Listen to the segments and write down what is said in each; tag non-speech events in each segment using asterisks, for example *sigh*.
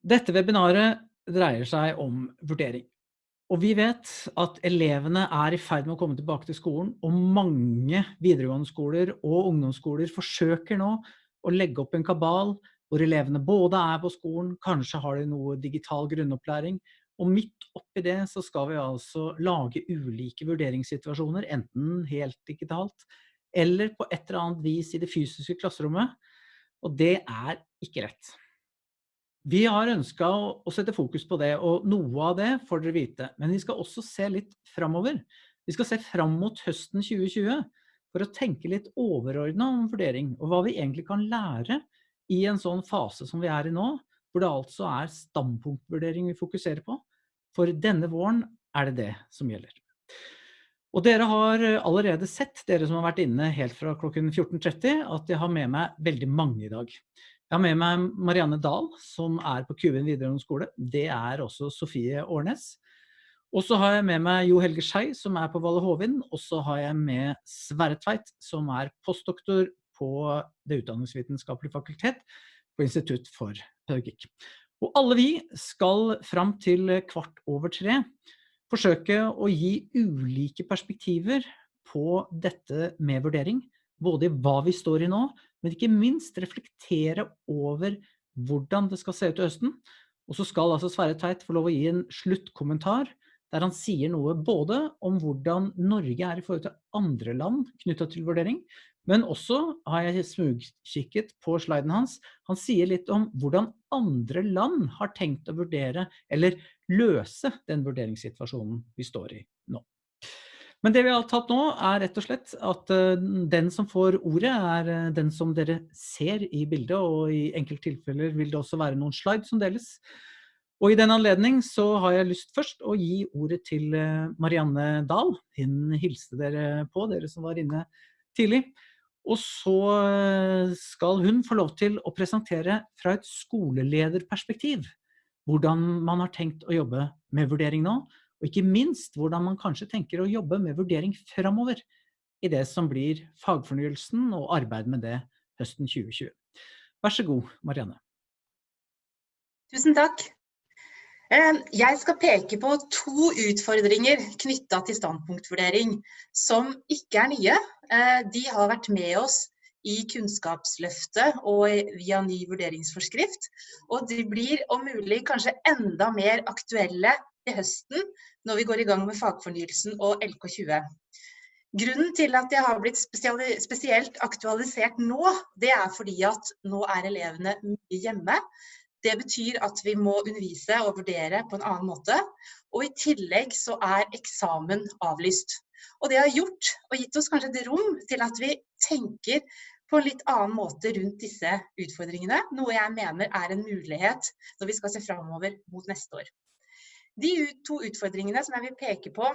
Dette webinaret dreier seg om vurdering. Og vi vet at elevene er i ferd med å komme tilbake til skolen, og mange videregående skoler og ungdomsskoler forsøker nå å legge opp en kabal hvor elevene både er på skolen, kanskje har de noe digital grunnopplæring, og midt oppi det så skal vi altså lage ulike vurderingssituasjoner, enten helt digitalt, eller på et eller annet vis i det fysiske klasserommet, og det er ikke rett. Vi har ønsket å sette fokus på det, og noe av det får dere vite. Men vi skal også se litt framover. Vi skal se fram mot høsten 2020 for å tenke litt overordnet om vurdering, og hva vi egentlig kan lære i en sånn fase som vi er i nå, hvor det altså er standpunktvurdering vi fokuserer på. For denne våren er det det som gjelder. Og dere har allerede sett, dere som har vært inne helt fra klokken 14.30, at jeg har med meg veldig mange i dag. Jeg har med meg Marianne Dahl, som er på Kuven videregående skole. Det er også Sofie Årnes. Og så har jeg med meg Jo Helge Skei, som er på Valle Hovin. Og så har jeg med Sverre Tveit, som er postdoktor på Det utdanningsvitenskapelige fakultet på Institutt for pedagogikk. Og alle vi skal fram til kvart over tre forsøke å gi ulike perspektiver på dette med vurdering. Både i hva vi står i nå, men ikke minst reflektere over hvordan det skal se ut i høsten. Og så skal altså Sverre Tveit få lov å gi en sluttkommentar der han sier noe både om hvordan Norge er i forhold til andre land knyttet til vurdering, men også har jeg smugkikket på sliden hans. Han sier litt om hvordan andre land har tenkt å vurdere eller løse den vurderingssituasjonen vi står i. Men det vi har tatt nå er rett og slett at eh, den som får ordet er eh, den som dere ser i bildet, og i enkelte tilfeller vil det også være noen slides som deles. Og i den anledning så har jeg lyst først å gi ordet til eh, Marianne Dahl. Hun hilste dere på, dere som var inne tidlig. Og så skal hun få lov til å presentere fra et skolelederperspektiv hvordan man har tenkt å jobbe med vurdering nå, og ikke minst hvordan man kanskje tenker å jobbe med vurdering fremover i det som blir fagfornyelsen og arbeid med det høsten 2020. Vær så god, Marianne. Tusen takk. Jeg skal peke på to utfordringer knyttet til standpunktvurdering som ikke er nye. Eh, de har vært med oss i Kunnskapsløftet og via ny vurderingsforskrift. Og de blir om mulig kanskje enda mer aktuelle til høsten når vi går i gang med fagfornyelsen og LK20. Grunnen til at det har blitt spesielt aktualisert nå, det er fordi at nå er elevene mye hjemme. Det betyr at vi må undervise og vurdere på en annen måte. Og i tillegg så er eksamen avlyst. Og det har gjort og gitt oss kanskje et rom til at vi tenker på en litt annen måte rundt disse utfordringene. Noe jeg mener er en mulighet når vi skal se framover mot neste år. De to utfordringene som jeg vil peke på,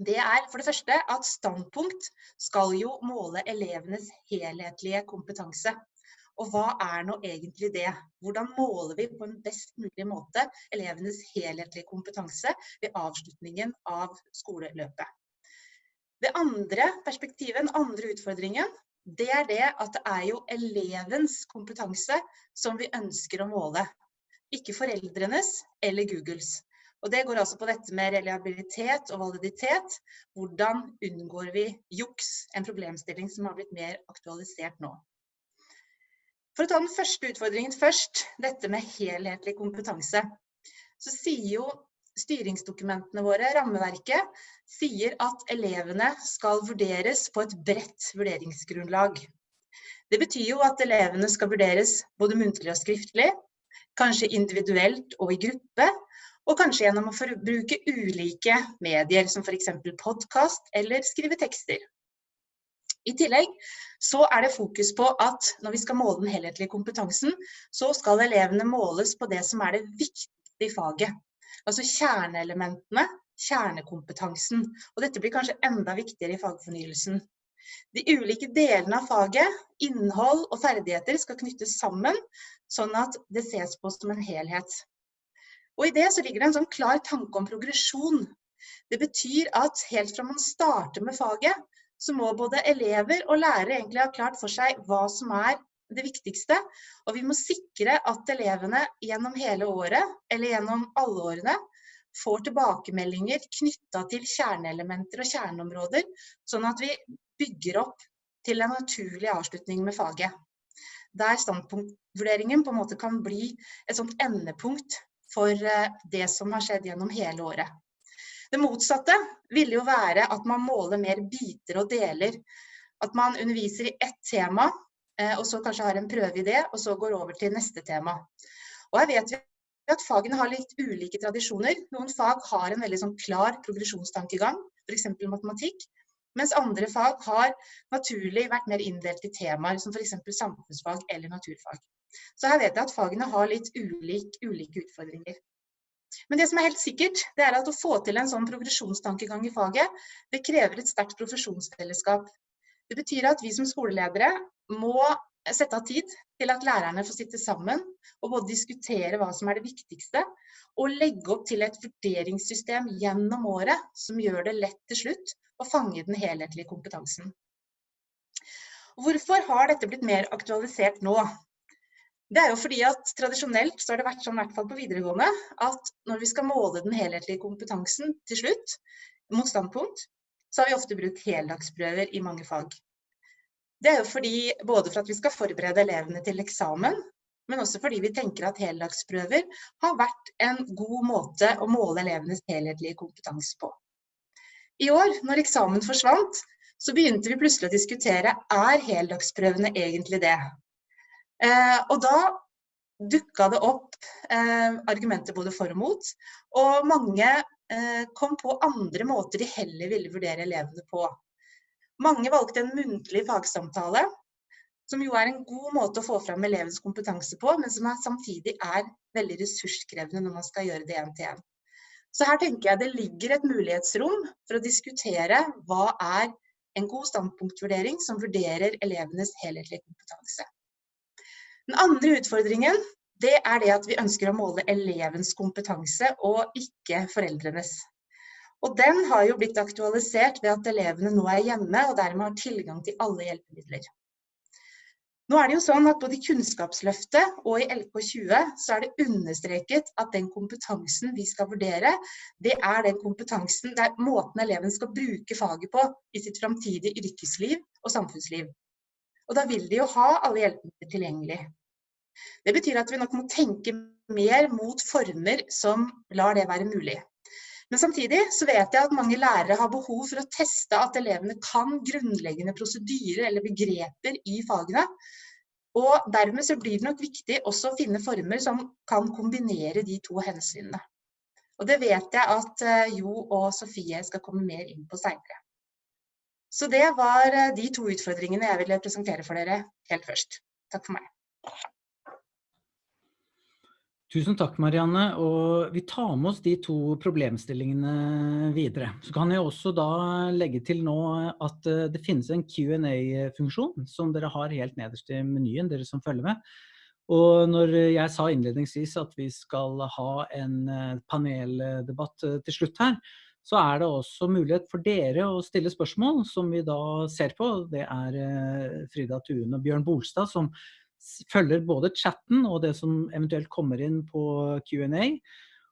det er for det første at standpunkt skal jo måle elevenes helhetlige kompetanse. Og hva er nå egentlig det? Hvordan måler vi på en best mulig måte elevenes helhetlige kompetanse ved avslutningen av skoleløpet? Det andre perspektivet, den andre utfordringen, det er det at det er jo elevens kompetanse som vi ønsker å måle. Ikke foreldrenes eller Googles. Og det går altså på dette med reliabilitet og validitet. Hvordan unngår vi juks? En problemstilling som har blitt mer aktualisert nå. For å ta den første utfordringen først, dette med helhetlig kompetanse. Så sier jo styringsdokumentene våre, rammeverket, sier at elevene skal vurderes på et bredt vurderingsgrunnlag. Det betyr jo at elevene skal vurderes både muntlig og skriftlig, kanskje individuelt og i gruppe, og kanskje gjennom å bruke ulike medier, som f.eks. podkast eller skrive tekster. I tillegg så er det fokus på at når vi skal måle den helhetlige kompetansen, så skal elevene måles på det som er det viktige i faget. Altså kjerneelementene, kjernekompetansen. Og dette blir kanskje enda viktigere i fagfornyelsen. De ulike delene av faget, innhold og ferdigheter skal knyttes sammen, sånn at det ses på som en helhet. Og i det så ligger det en sånn klar tanke om progresjon. Det betyr at helt fra man starter med faget, så må både elever og lærere egentlig ha klart for seg hva som er det viktigste, og vi må sikre at elevene gjennom hele året, eller gjennom alle årene, får tilbakemeldinger knytta til kjerneelementer og kjerneområder, sånn at vi bygger opp til en naturlig avslutning med faget. Der standpunktvurderingen på en måte kan bli et sånt endepunkt for eh, det som har skjedd gjennom hele året. Det motsatte ville jo være at man måler mer biter og deler. At man underviser i ett tema, eh, og så kanskje har en prøve i det, og så går over til neste tema. Og her vet vi at fagene har litt ulike tradisjoner. Noen fag har en veldig sånn klar progresjonstankegang, f.eks. matematikk. Mens andre fag har naturlig vært mer inndelt i temaer, som f.eks. samfunnsfag eller naturfag. Så her vet jeg at fagene har litt ulik, ulike utfordringer. Men det som er helt sikkert, det er at å få til en sånn progresjonstankegang i faget, det krever et sterkt profesjonsfellesskap. Det betyr at vi som skoleledere må sette av tid til at lærerne får sitte sammen og både diskutere hva som er det viktigste, og legge opp til et vurderingssystem gjennom året som gjør det lett til slutt å fange den helhetlige kompetansen. Hvorfor har dette blitt mer aktualisert nå? Det er jo fordi at tradisjonelt så har det vært sånn, i hvert fall på videregående, at når vi skal måle den helhetlige kompetansen til slutt, mot standpunkt, så har vi ofte brukt heldagsprøver i mange fag. Det er jo fordi, både for at vi skal forberede elevene til eksamen, men også fordi vi tenker at heldagsprøver har vært en god måte å måle elevenes helhetlige kompetanse på. I år, når eksamen forsvant, så begynte vi plutselig å diskutere er heldagsprøvene egentlig det? Eh, og da dukka det opp eh, argumenter både for og mot, og mange eh, kom på andre måter de heller ville vurdere elevene på. Mange valgte en muntlig fagsamtale, som jo er en god måte å få fram elevens kompetanse på, men som er, samtidig er veldig ressurskrevende når man skal gjøre det én til én. Så her tenker jeg det ligger et mulighetsrom for å diskutere hva er en god standpunktvurdering som vurderer elevenes helhetlige kompetanse. Den andre utfordringen det er det at vi ønsker å måle elevens kompetanse og ikke foreldrenes. Og den har jo blitt aktualisert ved at elevene nå er hjemme og dermed har tilgang til alle hjelpemidler. Nå er det jo sånn at både i Kunnskapsløftet og i LK20 så er det understreket at den kompetansen vi skal vurdere, det er den kompetansen, det er måten eleven skal bruke faget på i sitt framtidige yrkesliv og samfunnsliv. Og da vil de jo ha alle hjelpemidler tilgjengelig. Det betyr at vi nok må tenke mer mot former som lar det være mulig. Men samtidig så vet jeg at mange lærere har behov for å teste at elevene kan grunnleggende prosedyrer eller begreper i fagene. Og dermed så blir det nok viktig også å finne former som kan kombinere de to hensynene. Og det vet jeg at eh, Jo og Sofie skal komme mer inn på senere. Så det var eh, de to utfordringene jeg ville presentere for dere helt først. Takk for meg. Tusen takk, Marianne. Og vi tar med oss de to problemstillingene videre. Så kan jeg også da legge til nå at eh, det finnes en Q&A-funksjon som dere har helt nederst i menyen, dere som følger med. Og når jeg sa innledningsvis at vi skal ha en eh, paneldebatt til slutt her, så er det også mulighet for dere å stille spørsmål som vi da ser på. Det er Frida Tuen og Bjørn Bolstad som følger både chatten og det som eventuelt kommer inn på Q&A.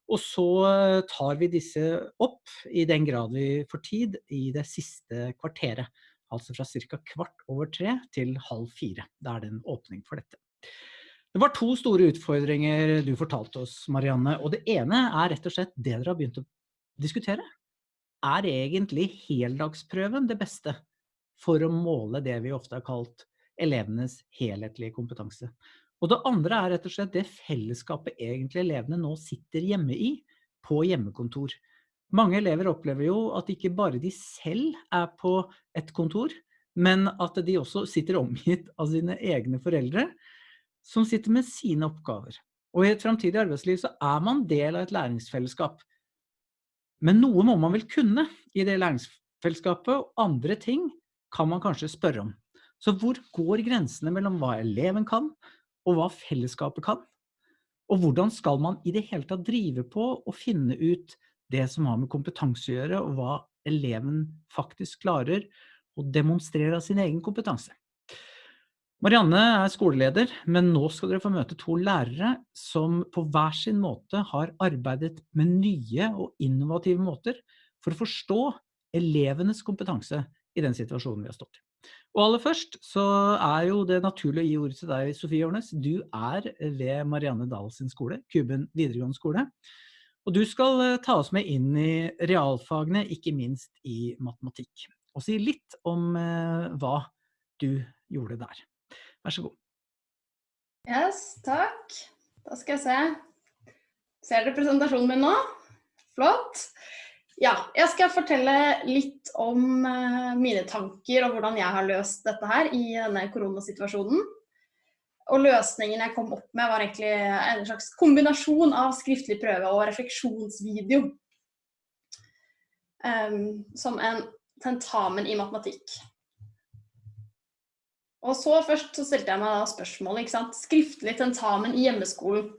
Og så eh, tar vi disse opp i den grad vi får tid i det siste kvarteret. Altså fra ca. kvart over tre til halv fire. Da er det en åpning for dette. Det var to store utfordringer du fortalte oss, Marianne. Og det ene er rett og slett det dere har begynt å diskutere. Er egentlig heldagsprøven det beste for å måle det vi ofte har kalt elevenes helhetlige kompetanse. Og det andre er rett og slett det fellesskapet egentlig elevene nå sitter hjemme i, på hjemmekontor. Mange elever opplever jo at ikke bare de selv er på et kontor, men at de også sitter omgitt av sine egne foreldre, som sitter med sine oppgaver. Og i et fremtidig arbeidsliv så er man del av et læringsfellesskap. Men noe må man vel kunne i det læringsfellesskapet, og andre ting kan man kanskje spørre om. Så hvor går grensene mellom hva eleven kan, og hva fellesskapet kan? Og hvordan skal man i det hele tatt drive på og finne ut det som har med kompetanse å gjøre, og hva eleven faktisk klarer å demonstrere av sin egen kompetanse? Marianne er skoleleder, men nå skal dere få møte to lærere som på hver sin måte har arbeidet med nye og innovative måter for å forstå elevenes kompetanse i den situasjonen vi har stått i. Og aller først så er jo det naturlig å gi ordet til deg, Sofie Årnes. Du er ved Marianne Dahl sin skole, Kuben videregående skole. Og du skal eh, ta oss med inn i realfagene, ikke minst i matematikk. Og si litt om eh, hva du gjorde der. Vær så god. Yes, takk. Da skal jeg se. Ser dere presentasjonen min nå? Flott. Ja, jeg skal fortelle litt om uh, mine tanker og hvordan jeg har løst dette her i denne koronasituasjonen. Og løsningen jeg kom opp med var egentlig en slags kombinasjon av skriftlig prøve og refleksjonsvideo. Um, som en tentamen i matematikk. Og så først så stilte jeg meg da spørsmålet, ikke sant. Skriftlig tentamen i hjemmeskolen.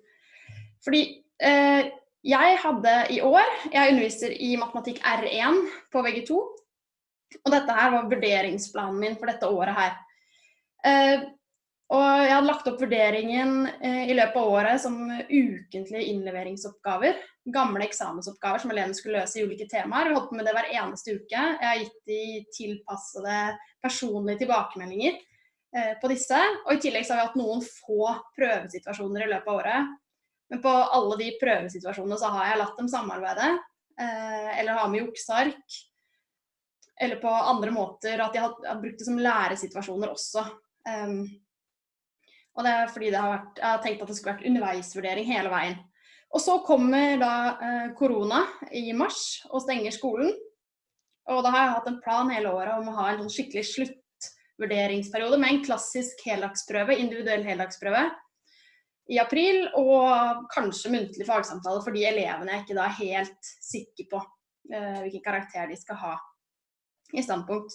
Fordi eh, jeg hadde i år, jeg underviser i matematikk R1 på VG2. Og dette her var vurderingsplanen min for dette året her. Eh, og jeg hadde lagt opp vurderingen eh, i løpet av året som ukentlige innleveringsoppgaver. Gamle eksamensoppgaver som elevene skulle løse i ulike temaer. Vi holdt på med det hver eneste uke. Jeg har gitt de tilpassede personlige tilbakemeldinger. Eh, på disse. Og i tillegg så har vi hatt noen få prøvesituasjoner i løpet av året. Men på alle de prøvesituasjonene så har jeg latt dem samarbeide. Eh, eller ha med jukseark. Eller på andre måter at jeg har, brukt det som læresituasjoner også. Og det er fordi det har vært, jeg har tenkt at det skulle vært underveisvurdering hele veien. Og så kommer da eh, korona i mars og stenger skolen. Og da har jeg hatt en plan hele året om å ha en sånn skikkelig slutt vurderingsperiode med en klassisk heldagsprøve, individuell heldagsprøve i april, og kanskje muntlig fagsamtale for de elevene jeg ikke da er helt sikker på uh, hvilken karakter de skal ha i standpunkt.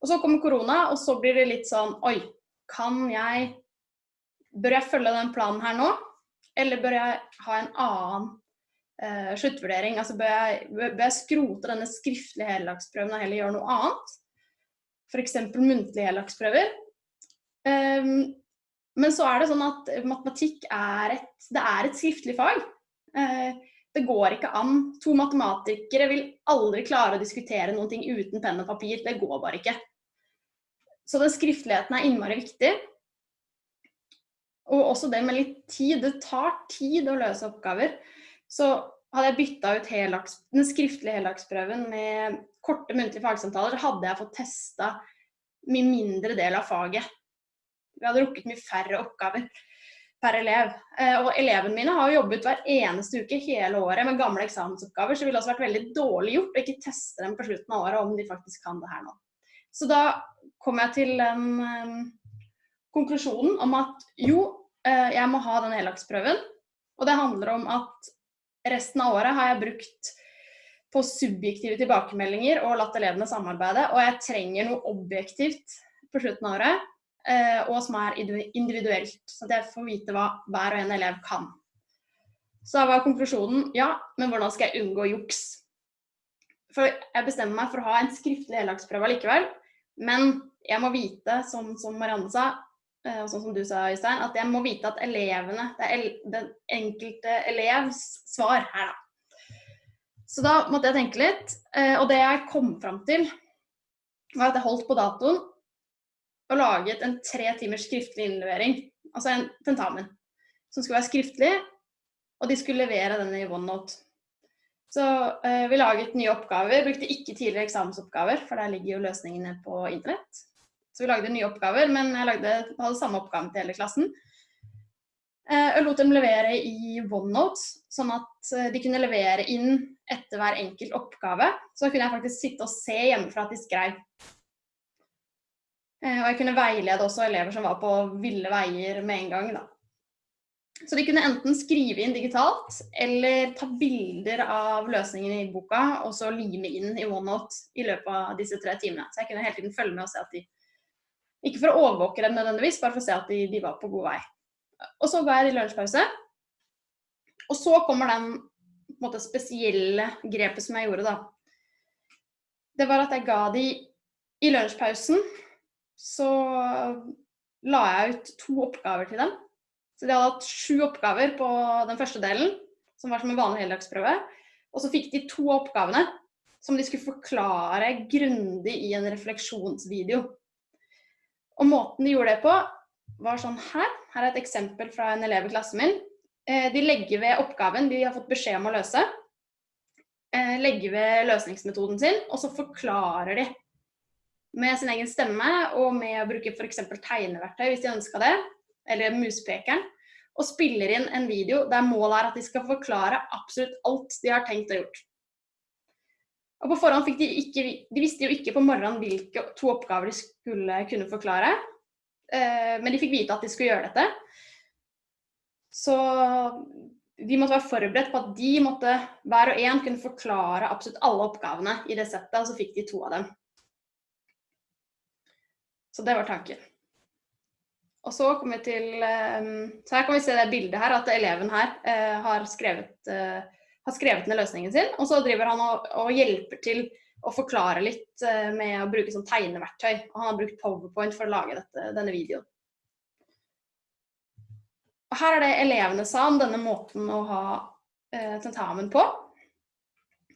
Og så kommer korona, og så blir det litt sånn Oi, kan jeg Bør jeg følge den planen her nå? Eller bør jeg ha en annen uh, sluttvurdering? Altså bør jeg, bør jeg skrote denne skriftlige heldagsprøven og heller gjøre noe annet? f.eks. muntlige helaksprøver, Um, men så er det sånn at matematikk er et, det er et skriftlig fag. Uh, det går ikke an. To matematikere vil aldri klare å diskutere noen ting uten penn og papir. Det går bare ikke. Så den skriftligheten er innmari viktig. Og også det med litt tid. Det tar tid å løse oppgaver. Så hadde jeg bytta ut helaks, den skriftlige heldagsprøven med korte muntlige fagsamtaler, hadde jeg fått testa mye mindre del av faget. Vi hadde rukket mye færre oppgaver per elev. Eh, og elevene mine har jobbet hver eneste uke hele året med gamle eksamensoppgaver, så det ville også vært veldig dårlig gjort å ikke teste dem på slutten av året om de faktisk kan det her nå. Så da kom jeg til den um, konklusjonen om at jo, uh, jeg må ha den heldagsprøven. Og det handler om at resten av året har jeg brukt på subjektive tilbakemeldinger og latt elevene samarbeide. Og jeg trenger noe objektivt på slutten av året, eh, og som er individuelt. Så at jeg får vite hva hver og en elev kan. Så da var konklusjonen ja, men hvordan skal jeg unngå juks? For jeg bestemmer meg for å ha en skriftlig heldagsprøve likevel. Men jeg må vite, som, Marianne sa, og sånn som du sa, Øystein, at jeg må vite at elevene, det er den enkelte elevs svar her, da så da måtte jeg tenke litt. Eh, og det jeg kom fram til, var at jeg holdt på datoen og laget en tre timers skriftlig innlevering. Altså en tentamen. Som skulle være skriftlig, og de skulle levere den i OneNote. Så eh, vi laget nye oppgaver. Brukte ikke tidligere eksamensoppgaver, for der ligger jo løsningene på internett. Så vi lagde nye oppgaver, men jeg lagde, hadde samme oppgave til hele klassen. Jeg lot dem levere i OneNote, sånn at eh, de kunne levere inn etter hver enkelt oppgave. Så da kunne jeg faktisk sitte og se hjemmefra at de skrev. Eh, og jeg kunne veilede også elever som var på ville veier med en gang. Da. Så de kunne enten skrive inn digitalt, eller ta bilder av løsningen i boka, og så lime inn i OneNote i løpet av disse tre timene. Så jeg kunne hele tiden følge med og se at de Ikke for å overvåke dem nødvendigvis, bare for å se at de, de var på god vei. Og så ga jeg i lunsjpause. Og så kommer den måte, spesielle grepet som jeg gjorde, da. Det var at jeg ga de i lunsjpausen. Så la jeg ut to oppgaver til dem. Så de hadde hatt sju oppgaver på den første delen, som var som en vanlig heldagsprøve. Og så fikk de to oppgavene som de skulle forklare grundig i en refleksjonsvideo. Og måten de gjorde det på, var sånn her. Her er et eksempel fra en elev i klassen min. Eh, de legger ved oppgaven de har fått beskjed om å løse. Eh, legger ved løsningsmetoden sin, og så forklarer de med sin egen stemme og med å bruke f.eks. tegneverktøy hvis de ønska det, eller muspekeren, og spiller inn en video der målet er at de skal forklare absolutt alt de har tenkt og gjort. Og på forhånd fikk de ikke, de visste jo ikke på morgenen hvilke to oppgaver de skulle kunne forklare, eh, men de fikk vite at de skulle gjøre dette. Så de måtte være forberedt på at de måtte hver og en kunne forklare absolutt alle oppgavene i det settet, og så fikk de to av dem. Så det var tanken. Og så kommer vi til ehm, Så her kan vi se det bildet her, at eleven her eh, har skrevet, eh, har skrevet ned løsningen sin. Og så driver han og, og hjelper til å forklare litt eh, med å bruke sånn tegneverktøy. Og han har brukt Powerpoint for å lage dette, denne videoen. Og her er det elevene sa om denne måten å ha tentamen på.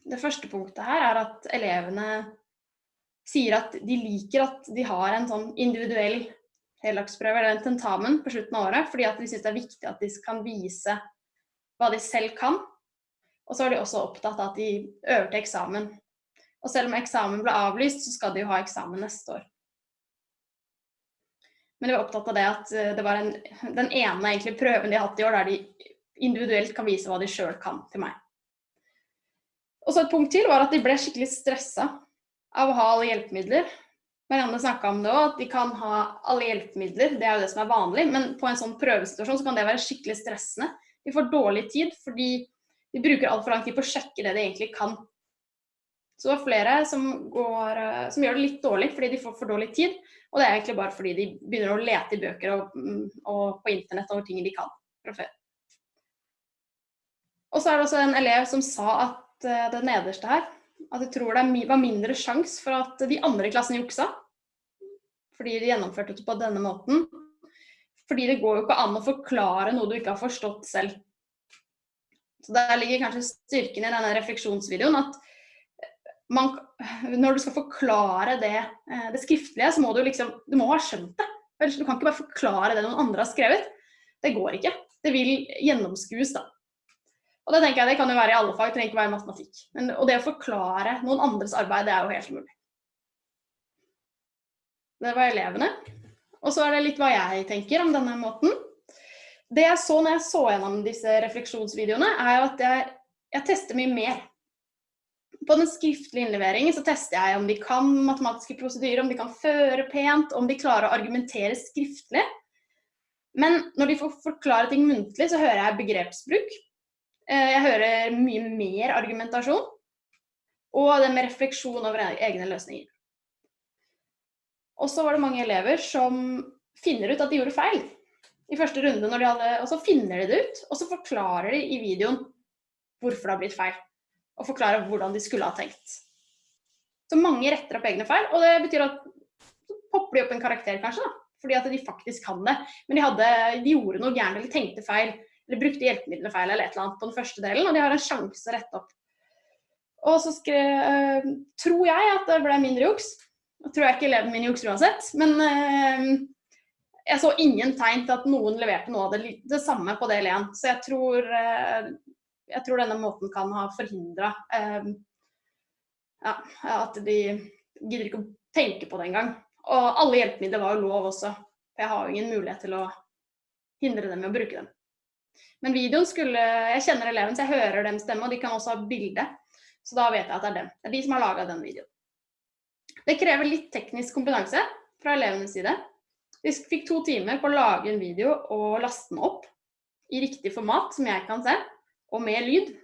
Det første punktet her er at elevene sier at de liker at de har en sånn individuell heldagsprøve eller en tentamen på slutten av året, fordi at de syns det er viktig at de kan vise hva de selv kan. Og så er de også opptatt av at de øver til eksamen. Og selv om eksamen ble avlyst, så skal de jo ha eksamen neste år. Men de var opptatt av det at eh, det var en, den ene egentlig prøven de har hatt i år, der de individuelt kan vise hva de sjøl kan til meg. Og så et punkt til var at de ble skikkelig stressa av å ha alle hjelpemidler. Marianne snakka om det òg, at de kan ha alle hjelpemidler. Det er jo det som er vanlig. Men på en sånn prøvesituasjon så kan det være skikkelig stressende. De får dårlig tid fordi de bruker altfor lang tid på å sjekke det de egentlig kan. Så det er flere som, går, eh, som, gjør det litt dårlig fordi de får for dårlig tid. Og det er egentlig bare fordi de begynner å lete i bøker og, mm, og på internett over ting de kan fra før. Og så er det også en elev som sa at eh, det nederste her at de tror det var mindre sjanse for at de andre i klassen juksa. Fordi de gjennomførte det på denne måten. Fordi det går jo ikke an å forklare noe du ikke har forstått selv. Så Der ligger kanskje styrken i denne refleksjonsvideoen. at man, Når du skal forklare det, eh, det skriftlige, så må du liksom Du må ha skjønt det. Du kan ikke bare forklare det noen andre har skrevet. Det går ikke. Det vil gjennomskues, da. Og det tenker jeg det kan jo være i alle fag, det trenger ikke være matematikk. Men, og det å forklare noen andres arbeid, det er jo helt mulig. Det var elevene. Og så er det litt hva jeg tenker om denne måten. Det jeg så når jeg så gjennom disse refleksjonsvideoene, er jo at jeg, jeg tester mye mer. På den skriftlige innleveringen så tester jeg om de kan matematiske prosedyrer, om de kan føre pent, om de klarer å argumentere skriftlig. Men når de får forklare ting muntlig, så hører jeg begrepsbruk. Eh, jeg hører mye mer argumentasjon, og det med refleksjon over egne løsninger. Og så var det mange elever som finner ut at de gjorde feil i første runde, når de hadde, og så finner de det ut, og så forklarer de i videoen hvorfor det har blitt feil, og forklarer hvordan de skulle ha tenkt. Så mange retter opp egne feil, og det betyr at så popper de opp en karakter, kanskje, da, fordi at de faktisk kan det. Men de, hadde, de gjorde noe gærent eller tenkte feil eller brukte hjelpemidlene feil eller et eller annet på den første delen, og de har en sjanse å rette opp. Og så skrev, øh, tror jeg at det ble mindre juks. Nå tror jeg ikke eleven min jukser uansett, men øh, jeg så ingen tegn til at noen leverte noe av det, det samme på del én. Så jeg tror, øh, jeg tror, denne måten kan ha forhindra ja, at de gidder ikke å tenke på det engang. Og alle hjelpemidler var jo lov også. For jeg har jo ingen mulighet til å hindre dem i å bruke dem. Men videoen skulle Jeg kjenner eleven, så jeg hører dem stemme, og de kan også ha bilde. Så da vet jeg at det er dem. Det er de som har laga den videoen. Det krever litt teknisk kompetanse fra elevenes side. De fikk to timer på å lage en video og laste den opp i riktig format, som jeg kan se, og med lyd.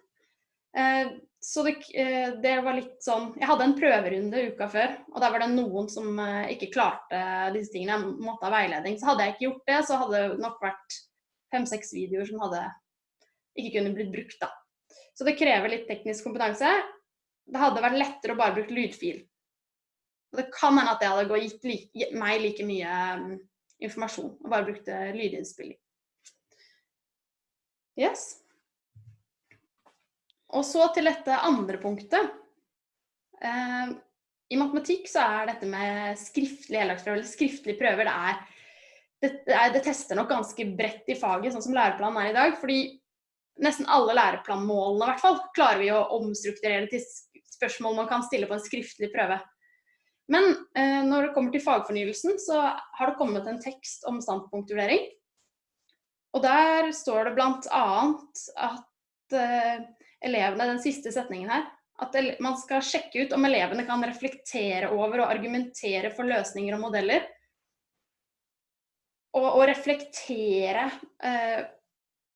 Eh, så det, eh, det, var litt sånn Jeg hadde en prøverunde uka før, og der var det noen som eh, ikke klarte disse tingene. Jeg måtte ha veiledning. Så hadde jeg ikke gjort det, så hadde det nok vært fem-seks videoer som hadde ikke kunne blitt brukt. da. Så det krever litt teknisk kompetanse. Det hadde vært lettere å bare bruke lydfil. Og det kan hende at det hadde gitt like, meg like mye mm, informasjon, og bare brukte lydinnspilling. Yes. Og så til dette andre punktet. Eh, I matematikk så er dette med heldagsprøver, eller skriftlige prøver, det er, det, det, tester nok ganske bredt i faget, sånn som læreplanen er i dag. fordi nesten alle læreplanmålene i hvert fall, klarer vi å omstrukturere til spørsmål man kan stille på en skriftlig prøve. Men eh, når det kommer til fagfornyelsen, så har det kommet en tekst om standpunktvurdering. Og der står det bl.a. at eh, elevene, den siste setningen her, at man skal sjekke ut om elevene kan reflektere over og argumentere for løsninger og modeller. Og, og reflektere eh,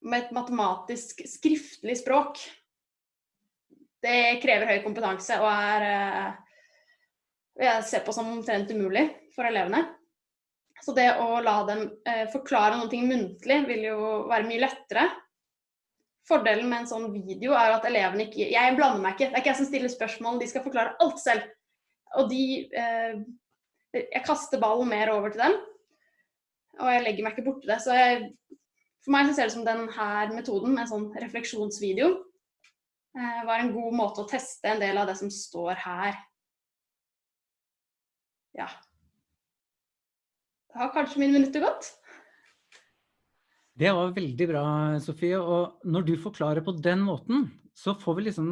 med et matematisk skriftlig språk, det krever høy kompetanse og er jeg ser på som omtrent umulig for elevene. Så det å la dem eh, forklare noe muntlig vil jo være mye lettere. Fordelen med en sånn video er at elevene ikke Jeg blander meg ikke. Det er ikke jeg som stiller spørsmål, de skal forklare alt selv. Og de eh, Jeg kaster ballen mer over til dem. Og jeg legger meg ikke borti det. Så jeg, for meg så ser det som denne metoden med en sånn refleksjonsvideo eh, var en god måte å teste en del av det som står her. Ja. Da har kanskje mine minutter gått. Det var veldig bra, Sofie. Og når du forklarer på den måten, så får vi liksom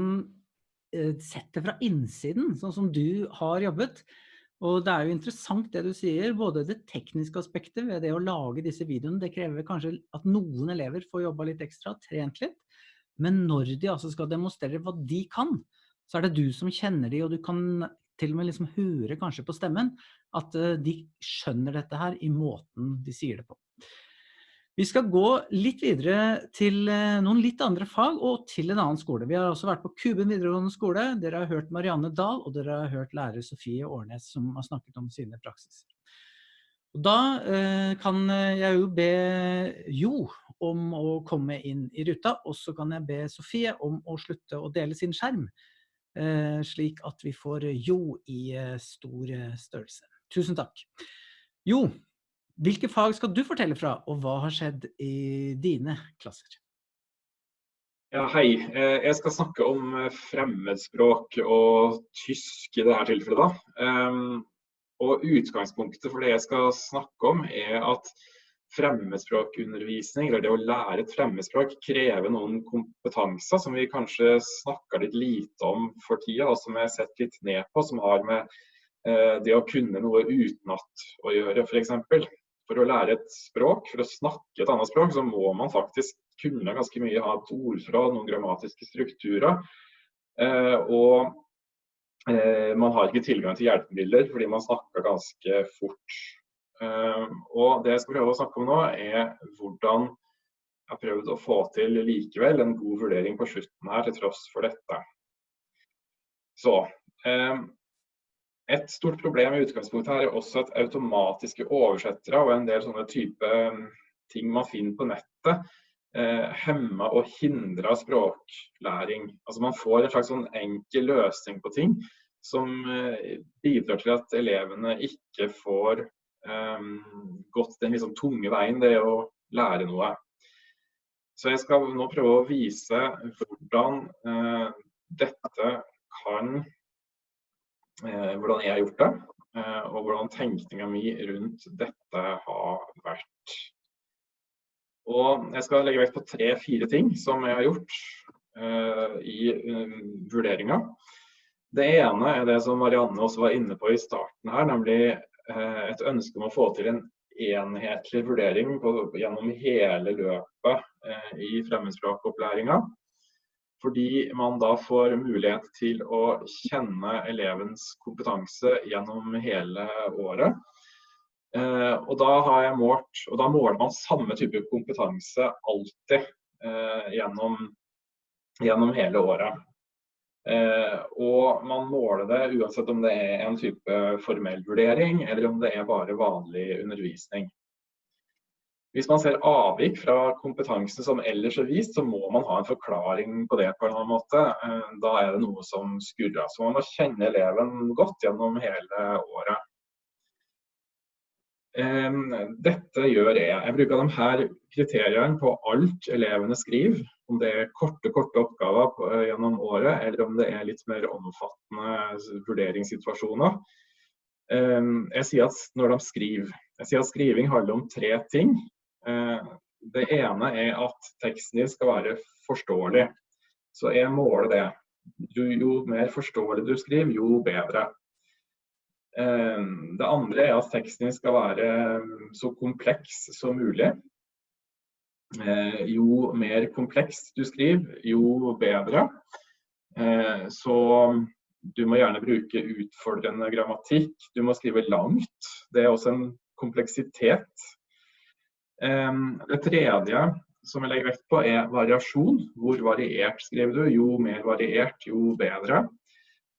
eh, sett det fra innsiden, sånn som du har jobbet. Og det er jo interessant det du sier, både det tekniske aspektet ved det å lage disse videoene, det krever kanskje at noen elever får jobba litt ekstra, trent litt. Men når de altså skal demonstrere hva de kan, så er det du som kjenner de, og du kan til og med liksom høre kanskje på stemmen at eh, de skjønner dette her i måten de sier det på. Vi skal gå litt videre til eh, noen litt andre fag og til en annen skole. Vi har også vært på Kuben videregående skole. Dere har hørt Marianne Dahl, og dere har hørt lærer Sofie Årnes som har snakket om sine praksiser. Og da eh, kan jeg jo be Jo om å komme inn i ruta, og så kan jeg be Sofie om å slutte å dele sin skjerm, slik at vi får Jo i eh, stor eh, størrelse. Tusen takk. Jo, hvilke fag skal du fortelle fra, og hva har skjedd i dine klasser? Ja, hei. Eh, jeg skal snakke om eh, fremmedspråk og tysk i dette tilfellet. Da. Ehm, og Utgangspunktet for det jeg skal snakke om, er at fremmedspråkundervisning, eller det å lære et fremmedspråk, krever noen kompetanser som vi kanskje snakker litt lite om for tida, og som har sett litt ned på, som har med eh, det å kunne noe utenat å gjøre, f.eks for å lære et språk, for å snakke et annet språk, så må man faktisk kunne ganske mye, ha et ordforråd, noen grammatiske strukturer. Eh, og eh, man har ikke tilgang til hjelpemidler fordi man snakker ganske fort. Eh, og det jeg skal prøve å snakke om nå, er hvordan jeg har prøvd å få til likevel en god vurdering på slutten her, til tross for dette. Så, eh, et stort problem i utgangspunktet her er også at automatiske oversettere og en del sånne type um, ting man finner på nettet, hemma hemmer og hindrer språklæring. Altså Man får en slags sånn enkel løsning på ting som eh, bidrar til at elevene ikke får eh, gått den liksom tunge veien, det å lære noe. Så jeg skal nå prøve å vise hvordan eh, dette kan Eh, hvordan jeg har gjort det, eh, og hvordan tenkninga mi rundt dette har vært. Og jeg skal legge vekt på tre-fire ting som jeg har gjort uh, i uh, vurderinga. Det ene er det som Marianne også var inne på i starten her, nemlig et ønske om å få til en enhetlig vurdering på, gjennom hele løpet uh, i fremmedspråkopplæringa. Fordi man da får mulighet til å kjenne elevens kompetanse gjennom hele året. Eh, og da har jeg målt, og da måler man samme type kompetanse alltid eh, gjennom, gjennom, hele året. Eh, og man måler det uansett om det er en type formell vurdering, eller om det er bare vanlig undervisning. Hvis man ser avvik fra kompetansen som ellers er vist, så må man ha en forklaring på det på en annen måte. Eh, da er det noe som skurrer. Så man må kjenne eleven godt gjennom hele året. Dette gjør jeg. Jeg bruker de her kriteriene på alt elevene skriver. Om det er korte korte oppgaver på, gjennom året, eller om det er litt mer omfattende vurderingssituasjoner. Jeg sier at når de skriver, jeg sier at skriving handler om tre ting. Det ene er at teksten din skal være forståelig. Så jeg måler det. Jo mer forståelig du skriver, jo bedre. Ehm, det andre er at teksten skal være ehm, så kompleks som mulig. Eh, jo mer komplekst du skriver, jo bedre. Eh, så du må gjerne bruke utfordrende grammatikk. Du må skrive langt. Det er også en kompleksitet. Ehm, det tredje som jeg legger vekt på, er variasjon. Hvor variert skriver du? Jo mer variert, jo bedre.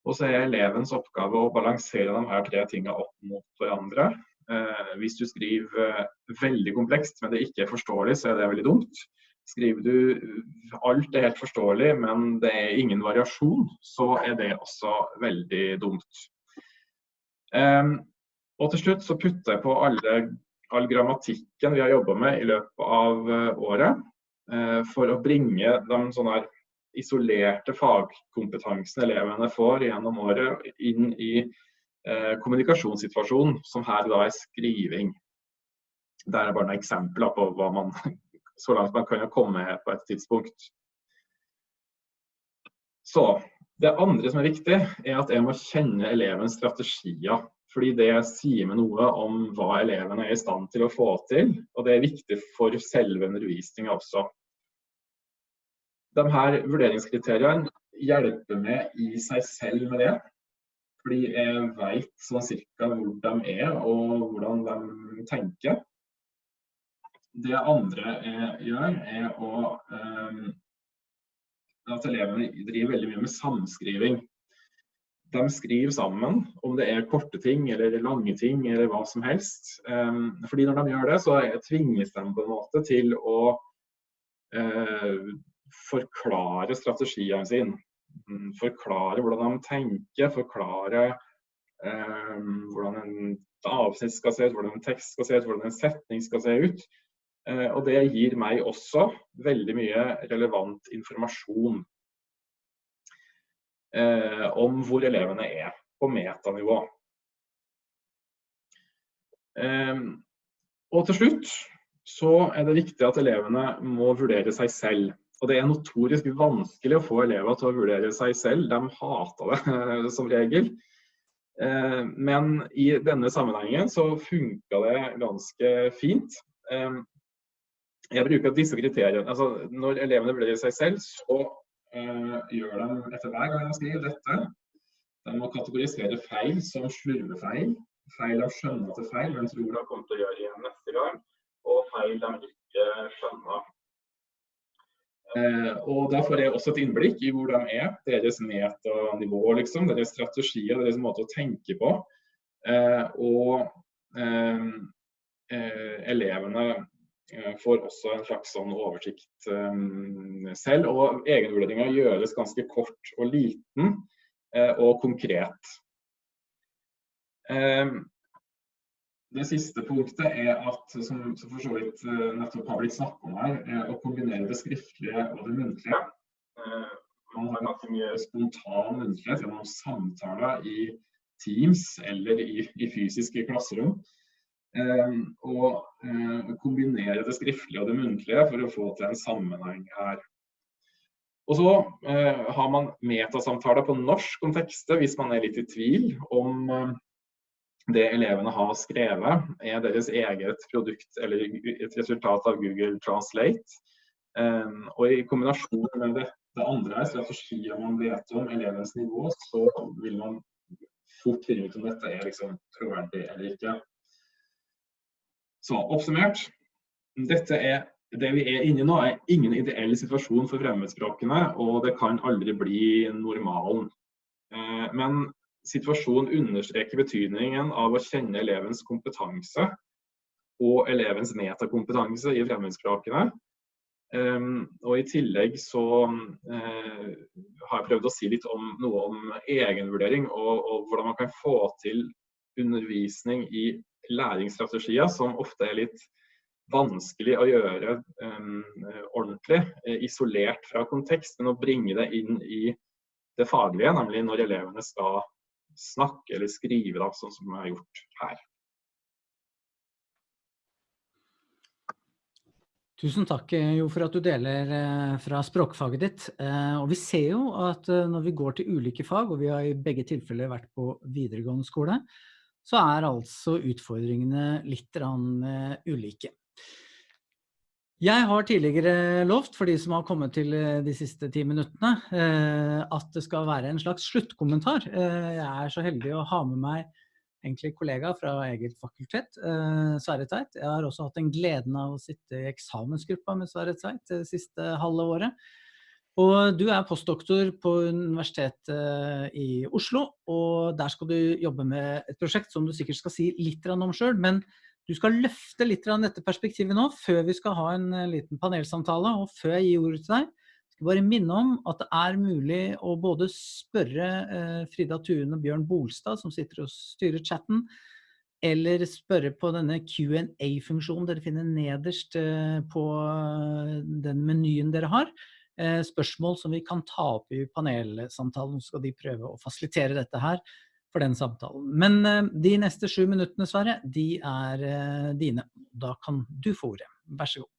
Og så er elevens oppgave å balansere de her tre tingene opp mot hverandre. Eh, hvis du skriver eh, veldig komplekst, men det ikke er forståelig, så er det veldig dumt. Skriver du eh, alt er helt forståelig, men det er ingen variasjon, så er det også veldig dumt. Eh, og til slutt så putter jeg på alle, all grammatikken vi har jobba med i løpet av eh, året, eh, for å bringe de sånne isolerte fagkompetansen elevene får gjennom året inn i eh, kommunikasjonssituasjonen, som her da er skriving. Det er bare noen eksempler på hva man *laughs* så langt man kan komme på et tidspunkt. Så, Det andre som er viktig, er at jeg må kjenne elevens strategier. Fordi det sier meg noe om hva elevene er i stand til å få til. Og det er viktig for selve undervisninga også de her vurderingskriteriene hjelper meg i seg selv med det. Fordi jeg vet sånn cirka hvor de er og hvordan de tenker. Det andre jeg gjør, er å um, at elevene driver veldig mye med samskriving. De skriver sammen, om det er korte ting eller lange ting eller hva som helst. Um, fordi når de gjør det, så tvinges de på en måte til å uh, forklare strategiene sine. Mm, forklare hvordan de tenker, forklare eh, hvordan en avsnitt skal se ut, hvordan en tekst skal se ut, hvordan en setning skal se ut. Eh, og det gir meg også veldig mye relevant informasjon eh, om hvor elevene er på metanivå. Eh, og til slutt så er det viktig at elevene må vurdere seg selv. Og det er notorisk vanskelig å få elever til å vurdere seg selv. De hater det som regel. Eh, men i denne sammenhengen så funka det ganske fint. Eh, jeg bruker disse kriteriene. Altså, når elevene vurderer seg selv, så gjør de etter hver gang de skriver dette. De må kategorisere feil som slurvefeil. Feil de skjønner til feil, men tror de kommer til å gjøre igjen neste gang. Og feil de ikke skjønner. Eh, og Da får jeg også et innblikk i hvor de er, deres metanivå, liksom, deres strategier, deres måte å tenke på. Eh, og eh, elevene får også en slags sånn oversikt selv. Og egenvurderinga gjøres ganske kort og liten og konkret. Det siste punktet er at, som, som for så vidt uh, nettopp har blitt snakket om her, er å kombinere det skriftlige og det muntlige. Uh, man har ganske mye spontan muntlighet gjennom samtaler i Teams eller i, i fysiske klasserom. Å og kombinere det skriftlige og det muntlige for å få til en sammenheng her. Og så har man metasamtaler på norsk kontekste hvis man er litt i tvil om det elevene har skrevet, er deres eget produkt eller et resultat av Google Translate. Um, og i kombinasjon med det, det andre strategier man vet om elevens nivå, så vil man fort finne ut om dette er liksom troverdig eller ikke. Så oppsummert. Dette er, det vi er inne i nå, er ingen ideell situasjon for fremmedspråkene, og det kan aldri bli normalen. Uh, men situasjonen understreker betydningen av å kjenne elevens kompetanse og elevens metakompetanse i fremmedspråkene. Um, og I tillegg så uh, har jeg prøvd å si litt om noe om egenvurdering og, og, hvordan man kan få til undervisning i læringsstrategier som ofte er litt vanskelig å gjøre um, ordentlig, isolert fra kontekst, men å bringe det inn i det faglige, nemlig når elevene skal snakke eller skrive, da, sånn som vi har gjort her. Tusen takk Jo, for at du deler eh, fra språkfaget ditt. Eh, og vi ser jo at eh, når vi går til ulike fag, og vi har i begge tilfeller vært på videregående skole, så er altså utfordringene litt ulike. Jeg har tidligere lovt, for de som har kommet til de siste ti minuttene, at det skal være en slags sluttkommentar. Jeg er så heldig å ha med meg egentlig kollega fra eget fakultet, eh, Sverre Tveit. Jeg har også hatt en gleden av å sitte i eksamensgruppa med Sverre Tveit det siste halve året. Og du er postdoktor på Universitetet i Oslo, og der skal du jobbe med et prosjekt som du sikkert skal si litt om sjøl, men du skal løfte litt dette perspektivet nå, før vi skal ha en liten panelsamtale, og før jeg gir ordet til deg, Jeg skal bare minne om at det er mulig å både spørre eh, Frida Tuen og Bjørn Bolstad, som sitter og styrer chatten, eller spørre på denne Q&A-funksjonen dere finner nederst eh, på eh, den menyen dere har. Spørsmål som vi kan ta opp i panelsamtalen, så skal de prøve å fasilitere dette her for den samtalen. Men de neste sju minuttene, Sverre, de er dine. Da kan du få ordet. Vær så god.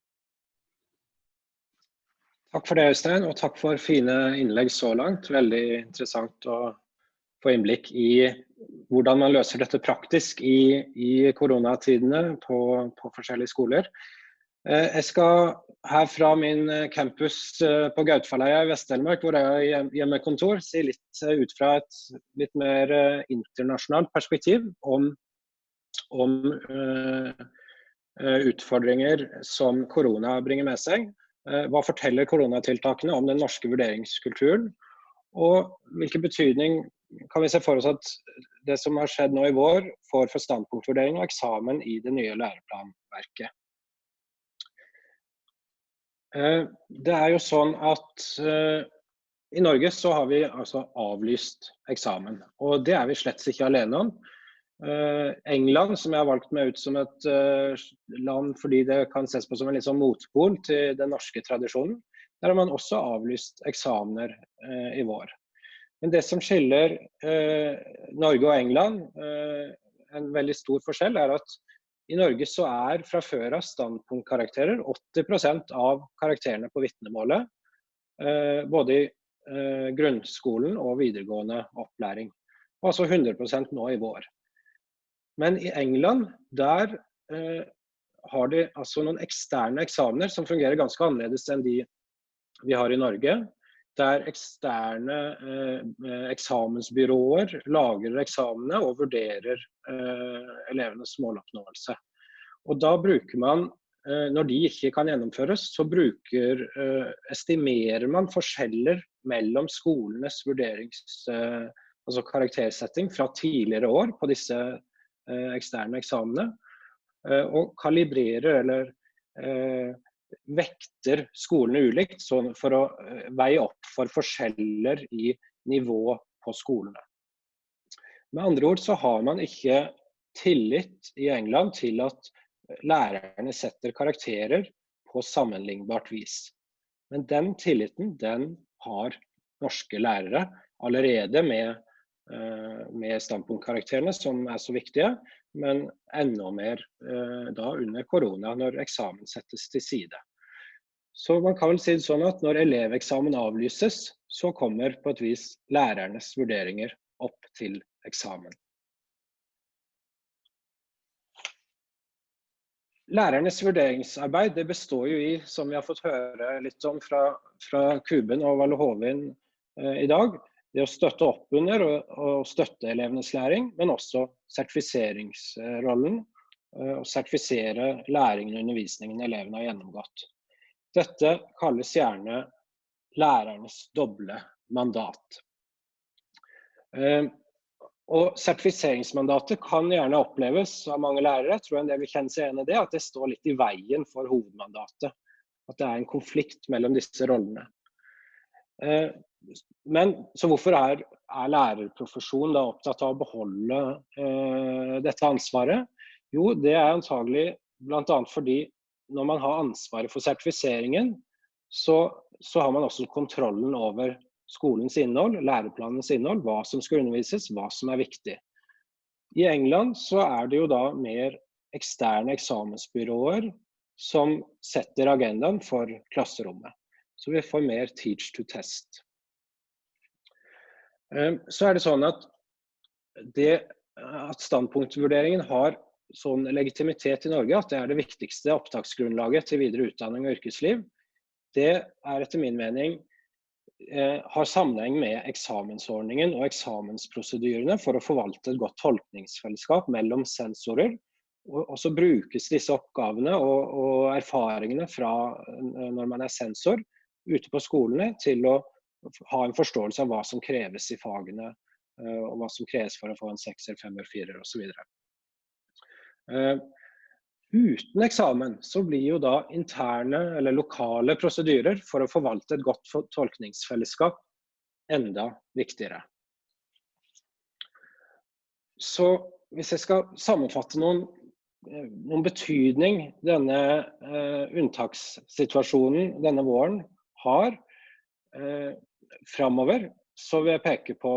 Takk for det, Øystein, og takk for fine innlegg så langt. Veldig interessant å få innblikk i hvordan man løser dette praktisk i, i koronatidene på, på, forskjellige skoler. Eh, jeg skal her fra min campus eh, på Gautfalleia i Vest-Telemark, hvor jeg har hjemmekontor, si litt eh, ut fra et litt mer internasjonalt perspektiv om, om uh, utfordringer som korona bringer med seg. Eh, hva forteller koronatiltakene om den norske vurderingskulturen? Og hvilken betydning kan vi se for oss at det som har skjedd nå i vår, får for standpunktvurdering og eksamen i det nye læreplanverket? Eh, det er jo sånn at eh, i Norge så har vi altså avlyst eksamen. Og det er vi slett ikke alene om. Uh, England, som jeg har valgt meg ut som et land fordi det kan ses på som en liksom motpol til den norske tradisjonen, der har man også avlyst eksamener i vår. Men det som skiller Norge og England, en veldig stor forskjell, er at i Norge så er fra før av standpunktkarakterer 80% av karakterene på vitnemålet. både i grunnskolen og videregående opplæring. Og altså 100% nå i vår. Men i England, der eh, har de altså noen eksterne eksamener som fungerer ganske annerledes enn de vi har i Norge. Der eksterne eh, eksamensbyråer lager eksamene og vurderer eh, elevenes måloppnåelse. Og da bruker man, eh, når de ikke kan gjennomføres, så bruker, eh, estimerer man forskjeller mellom skolenes vurderings, eh, altså karaktersetting fra tidligere år på disse Eh, eksterne eksamene, Eh, og kalibrerer eller eh, vekter skolene ulikt for å veie opp for forskjeller i nivå på skolene. Med andre ord så har man ikke tillit i England til at lærerne setter karakterer på sammenlignbart vis. Men den tilliten den har norske lærere allerede med Eh, med standpunktkarakterene, som er så viktige, men enda mer eh, da under korona, når eksamen settes til side. Så man kan vel si det sånn at når eleveksamen avlyses, så kommer på et vis lærernes vurderinger opp til eksamen. Lærernes vurderingsarbeid det består jo i, som vi har fått høre litt om fra, fra Kuben og Valle Hovin eh, i dag, det å støtte opp under og, og støtte elevenes læring, men også sertifiseringsrollen. Eh, og sertifisere læringen og undervisningen elevene har gjennomgått. Dette kalles gjerne lærernes doble mandat. Eh, og Sertifiseringsmandatet kan gjerne oppleves av mange lærere tror jeg del vil kjenne seg igjen i det, at det står litt i veien for hovedmandatet. At det er en konflikt mellom disse rollene. Men så hvorfor er, er lærerprofesjonen da opptatt av å beholde eh, dette ansvaret? Jo, det er antagelig bl.a. fordi når man har ansvaret for sertifiseringen, så, så, har man også kontrollen over skolens innhold, læreplanens innhold, hva som skal undervises, hva som er viktig. I England så er det jo da mer eksterne eksamensbyråer som setter agendaen for klasserommet. Så vi får mer teach to test. Ehm, så er det sånn at det at standpunktvurderingen har sånn legitimitet i Norge, at det er det viktigste opptaksgrunnlaget til videre utdanning og yrkesliv, det er etter min mening eh, har sammenheng med eksamensordningen og eksamensprosedyrene for å forvalte et godt tolkningsfellesskap mellom sensorer. Og, og så brukes disse oppgavene og, og, erfaringene fra eh, når man er sensor ute på skolene til å ha en forståelse av hva som kreves i fagene, eh, og hva som kreves for å få en sekser, femmer, firer osv. Uh, uten eksamen så blir jo da interne eller lokale prosedyrer for å forvalte et godt tolkningsfellesskap enda viktigere. Så hvis jeg skal sammenfatte noen, eh, noen betydning denne uh, unntakssituasjonen denne våren har framover, så vil jeg peke på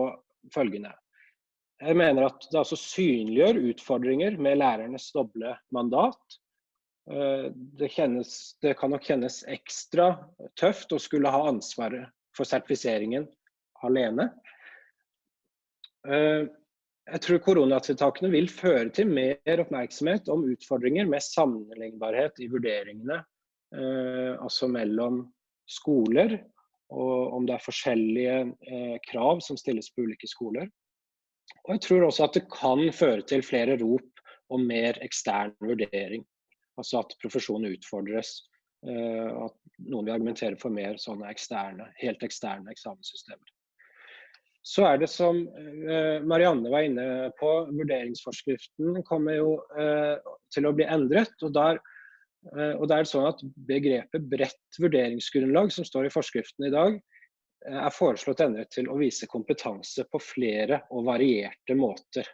følgende. Jeg mener at det altså synliggjør utfordringer med lærernes doble mandat. Eh, det, kjennes, det, kan nok kjennes ekstra tøft å skulle ha ansvaret for sertifiseringen alene. Eh, jeg tror koronatiltakene vil føre til mer oppmerksomhet om utfordringer med sammenlignbarhet i vurderingene, eh, altså mellom skoler, og om det er forskjellige krav som stilles på ulike skoler. Og jeg tror også at det kan føre til flere rop om mer ekstern vurdering. Altså at profesjonen utfordres. Eh, at noen vil argumentere for mer sånne eksterne, helt eksterne eksamenssystemer. Så er det som uh, Marianne var inne på, vurderingsforskriften kommer jo uh, til å bli endret. og der og det er sånn at Begrepet bredt vurderingsgrunnlag som står i forskriften i dag, Eh, er foreslått endret til å vise kompetanse på flere og varierte måter.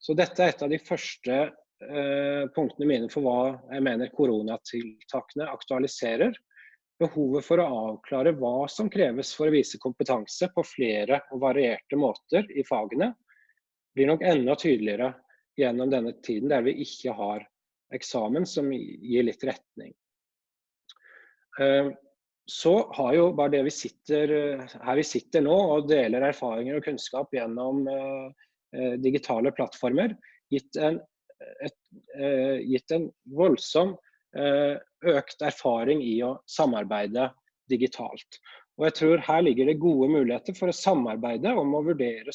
Så dette er et av de første eh, punktene mine for hva jeg mener koronatiltakene aktualiserer. Behovet for å avklare hva som kreves for å vise kompetanse på flere og varierte måter i fagene, blir nok enda tydeligere gjennom denne tiden der vi ikke har eksamen som gir litt retning. Eh, så har jo bare det vi sitter her vi sitter nå og deler erfaringer og kunnskap gjennom uh, digitale plattformer, gitt en, et, gitt en voldsom økt erfaring i å samarbeide digitalt. Og jeg tror her ligger det gode muligheter for å samarbeide om å vurdere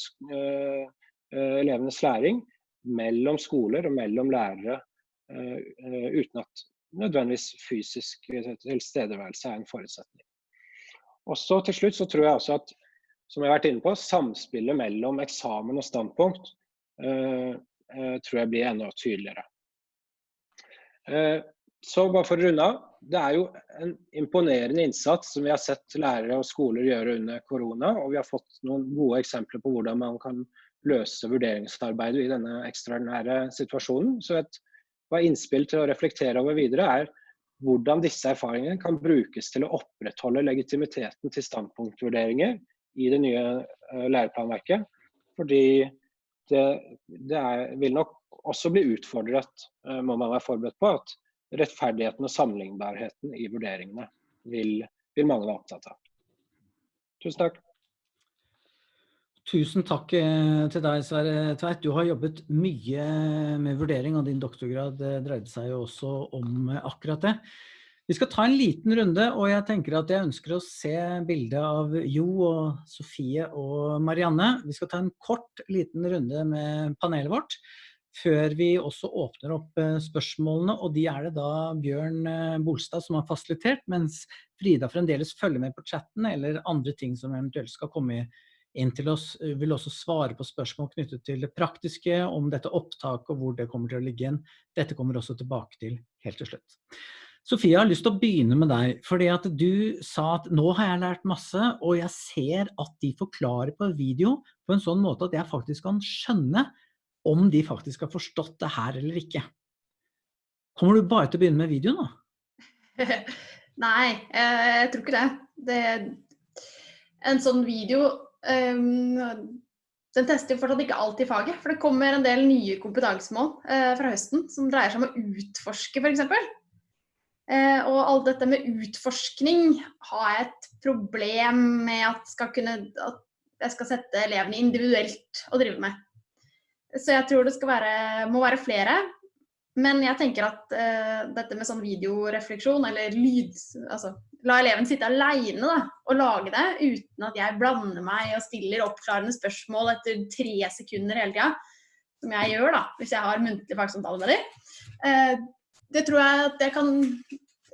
elevenes læring mellom skoler og mellom lærere, uten at nødvendigvis fysisk tilstedeværelse er en forutsetning. Og så til slutt så tror jeg også at som jeg har vært inne på, samspillet mellom eksamen og standpunkt uh, uh, tror jeg blir enda tydeligere. Uh, så bare for å runde av. Det er jo en imponerende innsats som vi har sett lærere og skoler gjøre under korona. Og vi har fått noen gode eksempler på hvordan man kan løse vurderingsarbeidet i denne ekstraordinære situasjonen. Så et hva innspill til å reflektere over videre er hvordan disse erfaringene kan brukes til å opprettholde legitimiteten til standpunktvurderinger i det nye uh, læreplanverket. Fordi det, det er, vil nok også bli utfordret, uh, må man være forberedt på, at rettferdigheten og sammenlignbarheten i vurderingene vil, vil mange være opptatt av. Tusen takk. Tusen takk eh, til deg, Sverre Tveit. Du har jobbet mye med vurdering, og din doktorgrad eh, dreide seg jo også om eh, akkurat det. Vi skal ta en liten runde, og jeg tenker at jeg ønsker å se bildet av Jo og Sofie og Marianne. Vi skal ta en kort, liten runde med panelet vårt, før vi også åpner opp spørsmålene, og de er det da Bjørn Bolstad som har fasilitert, mens Frida fremdeles følger med på chatten, eller andre ting som eventuelt skal komme i inn til oss, eh, vil også svare på spørsmål knyttet til det praktiske, om dette opptaket og hvor det kommer til å ligge igjen. Dette kommer også tilbake til helt til slutt. Sofia, jeg har lyst til å begynne med deg, fordi at du sa at nå har jeg lært masse, og jeg ser at de forklarer på video på en sånn måte at jeg faktisk kan skjønne om de faktisk har forstått det her eller ikke. Kommer du bare til å begynne med videoen da? *laughs* Nei, jeg tror ikke det. det en sånn video den tester fortsatt ikke alt i faget. For det kommer en del nye kompetansemål uh, fra høsten som dreier seg om å utforske, f.eks. Eh, og alt dette med utforskning har jeg et problem med at, kunne, at jeg skal sette elevene individuelt å drive med. Så jeg tror det være, må være flere. Men jeg tenker at uh, dette med sånn videorefleksjon eller lyd Altså la eleven sitte aleine og lage det uten at jeg blander meg og stiller oppklarende spørsmål etter tre sekunder hele tida. Som jeg gjør da, hvis jeg har muntlig fagsamtale med dem. Uh, det tror jeg at jeg kan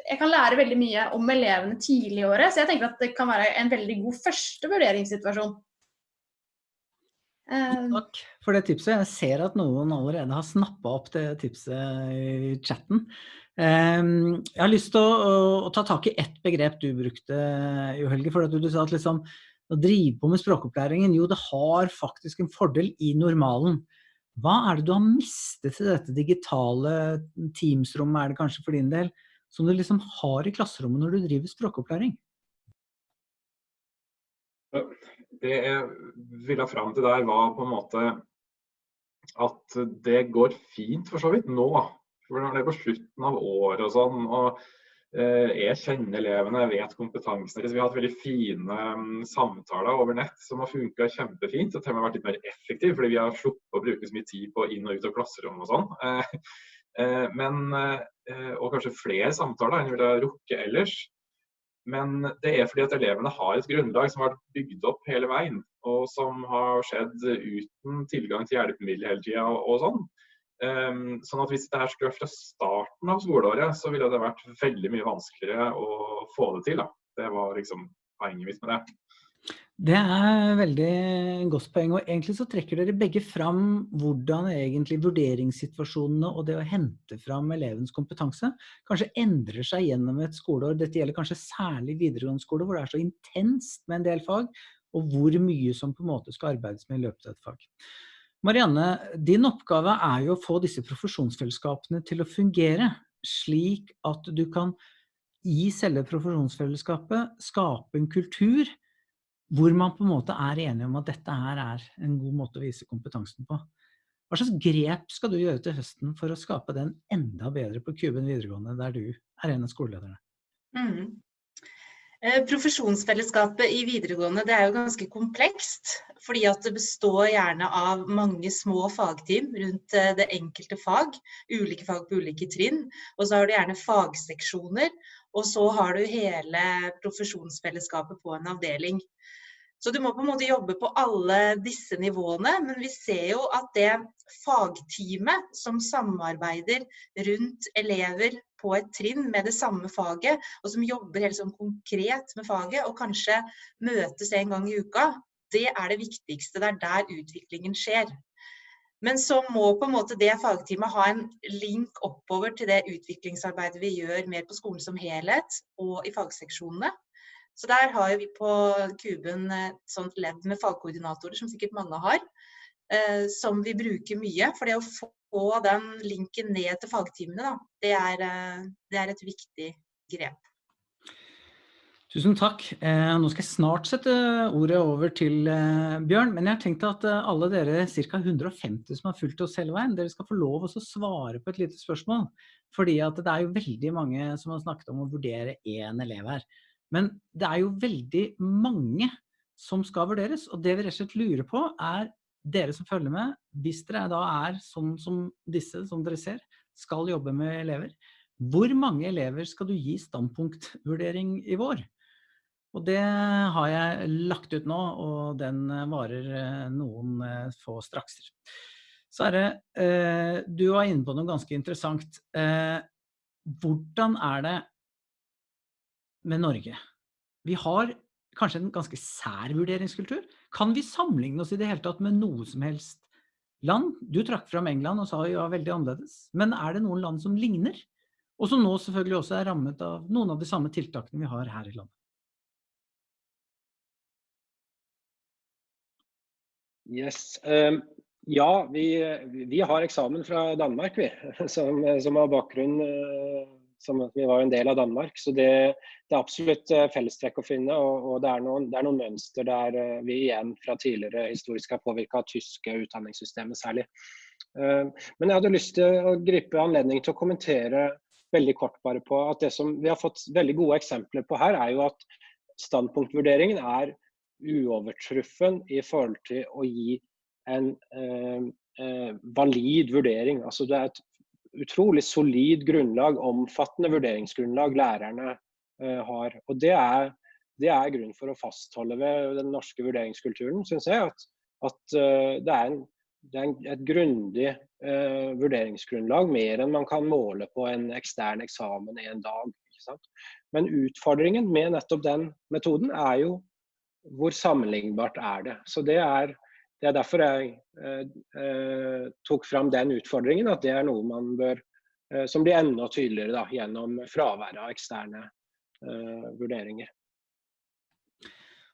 jeg kan lære veldig mye om elevene tidlig i året, så jeg tenker at det kan være en veldig god første vurderingssituasjon. Ehm. Takk for det tipset. Jeg ser at noen allerede har snappet opp det tipset i chatten. Ehm, jeg har lyst til å, å ta tak i ett begrep du brukte, Jo Helge, for du, sa at liksom, å drive på med språkopplæringen, jo det har faktisk en fordel i normalen. Hva er det du har mistet i dette digitale Teams-rommet, er det kanskje for din del, som du liksom har i klasserommet når du driver språkopplæring? Det jeg ville fram til der, var på en måte at det går fint for så vidt nå. For når det er på slutten av året og sånn. og eh, jeg kjenner elevene, jeg vet kompetansen deres. Vi har hatt veldig fine um, samtaler over nett som har funka kjempefint. Og til og med vært litt mer effektive, fordi vi har sluppet å bruke så mye tid på inn og ut av klasserommet og sånn. Eh, eh, men, og kanskje flere samtaler enn vi ville rukket ellers. Men det er fordi at elevene har et grunnlag som har vært bygd opp hele veien, og som har skjedd uten tilgang til hjelpemidler hele tida og, sånn. Um, sånn at Hvis det her skulle vært fra starten av skoleåret, så ville det vært veldig mye vanskeligere å få det til. Da. Det var liksom poenget mitt med det. Det er veldig godt poeng, og egentlig så trekker dere begge fram hvordan egentlig vurderingssituasjonene og det å hente fram elevens kompetanse kanskje endrer seg gjennom et skoleår. Dette gjelder kanskje særlig videregående skole, hvor det er så intenst med en del fag, og hvor mye som på en måte skal arbeides med i løpet av et fag. Marianne, din oppgave er jo å få disse profesjonsfellesskapene til å fungere, slik at du kan i selve profesjonsfellesskapet skape en kultur hvor man på en måte er enige om at dette her er en god måte å vise kompetansen på. Hva slags grep skal du gjøre til høsten for å skape den enda bedre på Kuben videregående, der du er en av skolelederne? Mm. Eh, profesjonsfellesskapet i videregående det er jo ganske komplekst. Fordi at det består gjerne av mange små fagteam rundt eh, det enkelte fag. Ulike fag på ulike trinn. Og så har du gjerne fagseksjoner. Og så har du hele profesjonsfellesskapet på en avdeling. Så du må på en måte jobbe på alle disse nivåene. Men vi ser jo at det fagteamet som samarbeider rundt elever på et trinn med det samme faget, og som jobber helt sånn konkret med faget, og kanskje møtes en gang i uka, det er det viktigste. Det er der utviklingen skjer. Men så må på en måte det fagteamet ha en link oppover til det utviklingsarbeidet vi gjør mer på skolen som helhet og i fagseksjonene. Så der har vi på Kuben et sånt ledd med fagkoordinatorer, som sikkert mange har, eh, som vi bruker mye. For det å få den linken ned til fagtimene, da, det er, eh, det er et viktig grep. Tusen takk. Eh, nå skal jeg snart sette ordet over til Bjørn, men jeg har tenkt at alle dere ca. 150 som har fulgt oss hele veien, dere skal få lov å svare på et lite spørsmål. Fordi det er jo veldig mange som har snakket om å vurdere én elev her. Men det er jo veldig mange som skal vurderes, og det vi rett og slett lurer på er dere som følger med, hvis dere da er sånn som disse, som dere ser, skal jobbe med elever, hvor mange elever skal du gi standpunktvurdering i vår? Og det har jeg lagt ut nå, og den varer eh, noen eh, få strakser. Så er det, eh, du var inne på noe ganske interessant. Hvordan er det med Norge. Vi har kanskje en ganske sær vurderingskultur. Kan vi sammenligne oss i det hele tatt med noe som helst land? Du trakk fram England og sa ja, veldig annerledes. Men er det noen land som ligner? Og som nå selvfølgelig også er rammet av noen av de samme tiltakene vi har her i landet. Yes. Um, Ja, vi, vi, har eksamen fra Danmark, vi. *laughs* Som, som har bakgrunn som vi var en del av Danmark. Så det, det er absolutt fellestrekk å finne. Og, og det, er noen, det, er noen, mønster der vi igjen fra tidligere historisk har påvirka tyske utdanningssystemet særlig. Men jeg hadde lyst til å gripe anledningen til å kommentere veldig kort bare på at det som vi har fått veldig gode eksempler på her, er jo at standpunktvurderingen er uovertruffen i forhold til å gi en eh, eh, valid vurdering. Altså det er et utrolig solid grunnlag, omfattende vurderingsgrunnlag lærerne eh, har. Og det er, det er grunn for å fastholde ved den norske vurderingskulturen, syns jeg. At, at uh, det er, en, det er en, et grundig uh, vurderingsgrunnlag, mer enn man kan måle på en ekstern eksamen i en dag. Men utfordringen med nettopp den metoden er jo hvor sammenlignbart er det. Så det er, det er derfor jeg eh, eh, tok fram den utfordringen, at det er noe man bør eh, som blir enda tydeligere da, gjennom fraværet av eksterne eh, vurderinger.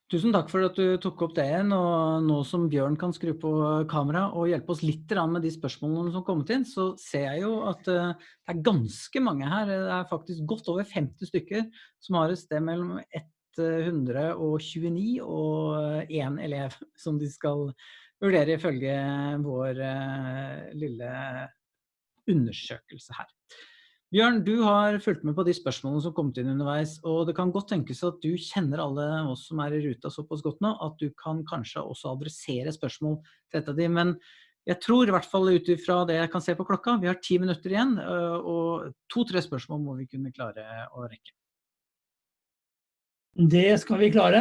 Tusen takk for at du tok opp det igjen. og Nå som Bjørn kan skru på kamera og hjelpe oss litt med de spørsmålene som har kommet inn, så ser jeg jo at eh, det er ganske mange her. Det er faktisk godt over 50 stykker som har et sted mellom 129 og én elev som de skal vurdere ifølge vår uh, lille undersøkelse her. Bjørn, du har fulgt med på de spørsmålene som kom inn underveis, og det kan godt tenkes at du kjenner alle oss som er i ruta såpass godt nå, at du kan kanskje også adressere spørsmål til et av de, men jeg tror i hvert fall ut ifra det jeg kan se på klokka, vi har ti minutter igjen, eh, og to-tre spørsmål må vi kunne klare å rekke. Det skal vi klare.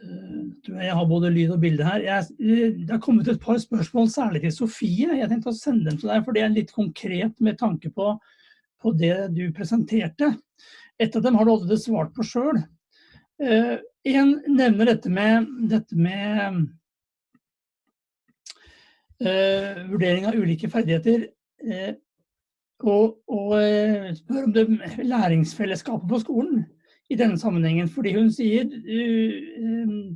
Eh, jeg har både lyd og bilde her. Jeg, eh, det har kommet et par spørsmål, særlig til Sofie. Jeg tenkte å sende dem til deg, for det er litt konkret med tanke på, på det du presenterte. Et av dem har du allerede svart på sjøl. Uh, en nevner dette med, dette med uh, vurdering av ulike ferdigheter. Uh, og, og spør om det læringsfellesskapet på skolen i denne sammenhengen. Fordi hun sier uh,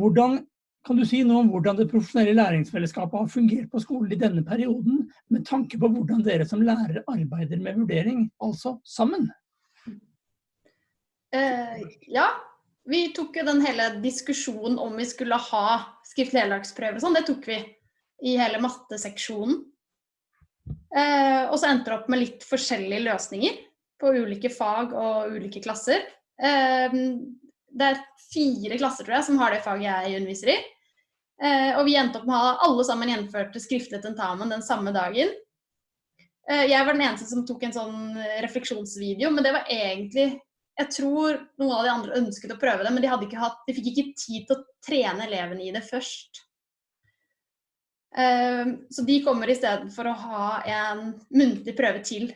hvordan, Kan du si noe om hvordan det profesjonelle læringsfellesskapet har fungert på skolen i denne perioden, med tanke på hvordan dere som lærere arbeider med vurdering, altså sammen? Uh, ja, vi tok jo den hele diskusjonen om vi skulle ha skriftlig heldagsprøve sånn, det tok vi i hele matteseksjonen. Eh, og så endte det opp med litt forskjellige løsninger på ulike fag og ulike klasser. Ehm, det er fire klasser tror jeg, som har det faget jeg underviser i. Eh, og vi endte opp med å ha alle sammen gjennomførte skriftlig tentamen den samme dagen. Eh, jeg var den eneste som tok en sånn refleksjonsvideo, men det var egentlig Jeg tror noen av de andre ønsket å prøve det, men de, ikke hatt, de fikk ikke tid til å trene elevene i det først. Ehm, så de kommer i stedet for å ha en muntlig prøve til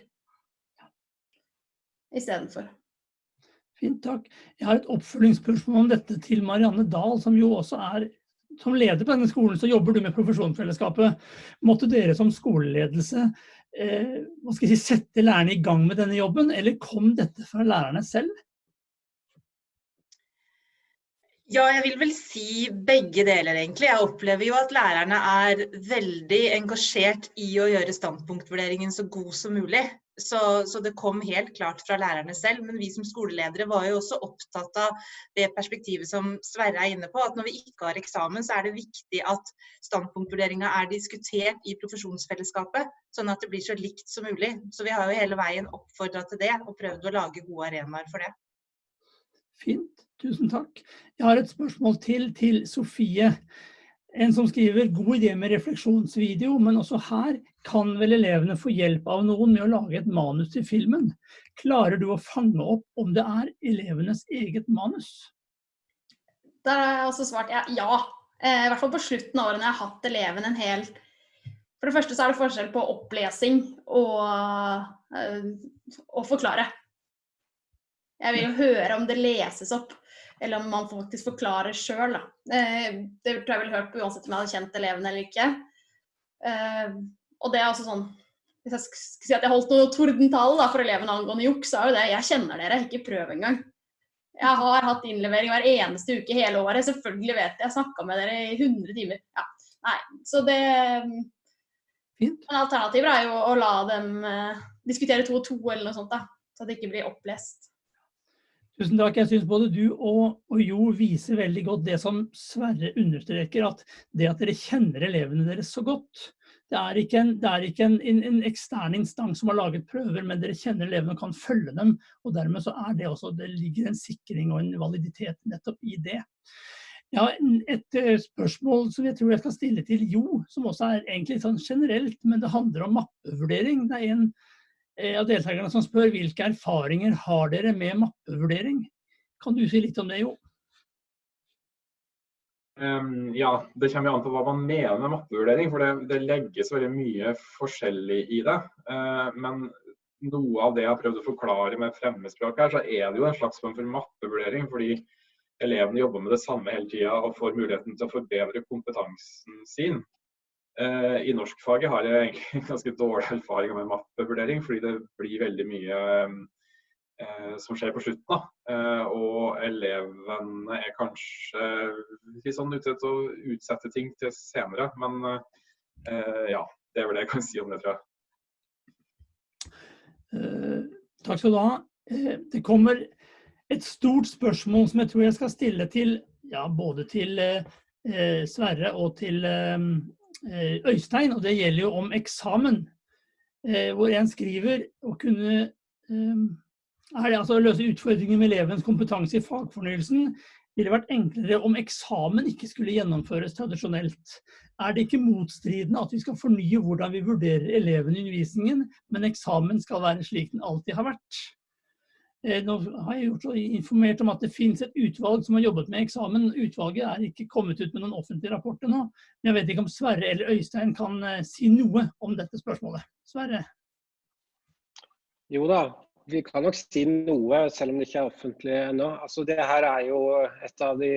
istedenfor. Fint, takk. Jeg har et oppfølgingsspørsmål om dette til Marianne Dahl, som jo også er som leder på denne skolen, så jobber du med profesjonsfellesskapet. Måtte dere som skoleledelse eh, hva skal jeg si, sette lærerne i gang med denne jobben, eller kom dette fra lærerne selv? Ja, jeg vil vel si begge deler, egentlig. Jeg opplever jo at lærerne er veldig engasjert i å gjøre standpunktvurderingen så god som mulig. Så, så, det kom helt klart fra lærerne selv. Men vi som skoleledere var jo også opptatt av det perspektivet som Sverre er inne på. At når vi ikke har eksamen, så er det viktig at standpunktvurderinga er diskutert i profesjonsfellesskapet. Sånn at det blir så likt som mulig. Så vi har jo hele veien oppfordra til det og prøvd å lage gode arenaer for det. Fint. Tusen takk. Jeg har et spørsmål til til Sofie. En som skriver god idé med refleksjonsvideo, men også her kan vel elevene få hjelp av noen med å lage et manus til filmen. Klarer du å fange opp om det er elevenes eget manus? Da har jeg også svart ja. ja. Eh, I hvert fall på slutten av årene jeg har hatt eleven en hel For det første så er det forskjell på opplesing og, å og forklare. Jeg vil jo høre om det leses opp, eller om man faktisk forklarer sjøl. Eh, det tror jeg ville hørt på uansett om jeg hadde kjent elevene eller ikke. Eh, og det er også sånn Hvis jeg skulle si at jeg holdt noe tordentale for elevene angående juks, så er jo det Jeg kjenner dere, ikke prøv engang. Jeg har hatt innlevering hver eneste uke hele året. Selvfølgelig vet jeg. Jeg snakka med dere i 100 timer. Ja. Nei. Så det Fint. Men alternativet er jo å la dem eh, diskutere to og to eller noe sånt, da. Så det ikke blir opplest. Tusen takk. Jeg syns både du og, og Jo viser veldig godt det som Sverre understreker, at det at dere kjenner elevene deres så godt. Det er ikke, en, er ikke en, en, en ekstern instans som har laget prøver, men dere kjenner elevene og kan følge dem. og Dermed så er det også, det ligger en sikring og en validitet nettopp i det. Har et eh, spørsmål som jeg tror jeg skal stille til Jo, som også er egentlig sånn generelt, men det handler om mappevurdering. Det er en av deltakerne som spør hvilke erfaringer har dere med mappevurdering. Kan du si litt om det, Jo? Um, ja, det kommer an på hva man mener med mappevurdering, for det, det legges veldig mye forskjellig i det. Uh, men noe av det jeg har prøvd å forklare med fremmedspråk her, så er det jo en slags form for mappevurdering. Fordi elevene jobber med det samme hele tida og får muligheten til å forbedre kompetansen sin. Uh, I norskfaget har jeg egentlig *laughs* ganske dårlig erfaring med mappevurdering, fordi det blir veldig mye Eh, som skjer på slutten. Da. Eh, og elevene er kanskje litt sånn ute til å utsette ting til senere. Men eh, ja, det er vel det jeg kan si om det, tror jeg. takk skal du ha. det kommer et stort spørsmål som jeg tror jeg skal stille til ja, både til Sverre og til Øystein, og det gjelder jo om eksamen. hvor en skriver å kunne er det altså å løse utfordringer med elevens kompetanse i fagfornyelsen ville vært enklere om eksamen ikke skulle gjennomføres tradisjonelt. Er det ikke motstridende at vi skal fornye hvordan vi vurderer elevene i undervisningen, men eksamen skal være slik den alltid har vært? Eh, nå har jeg gjort informert om at det finnes et utvalg som har jobbet med eksamen. Utvalget er ikke kommet ut med noen offentlige rapporter nå. Men jeg vet ikke om Sverre eller Øystein kan eh, si noe om dette spørsmålet. Sverre? Jo da, vi kan nok si noe, selv om det ikke er offentlig ennå. Altså, det her er jo et av de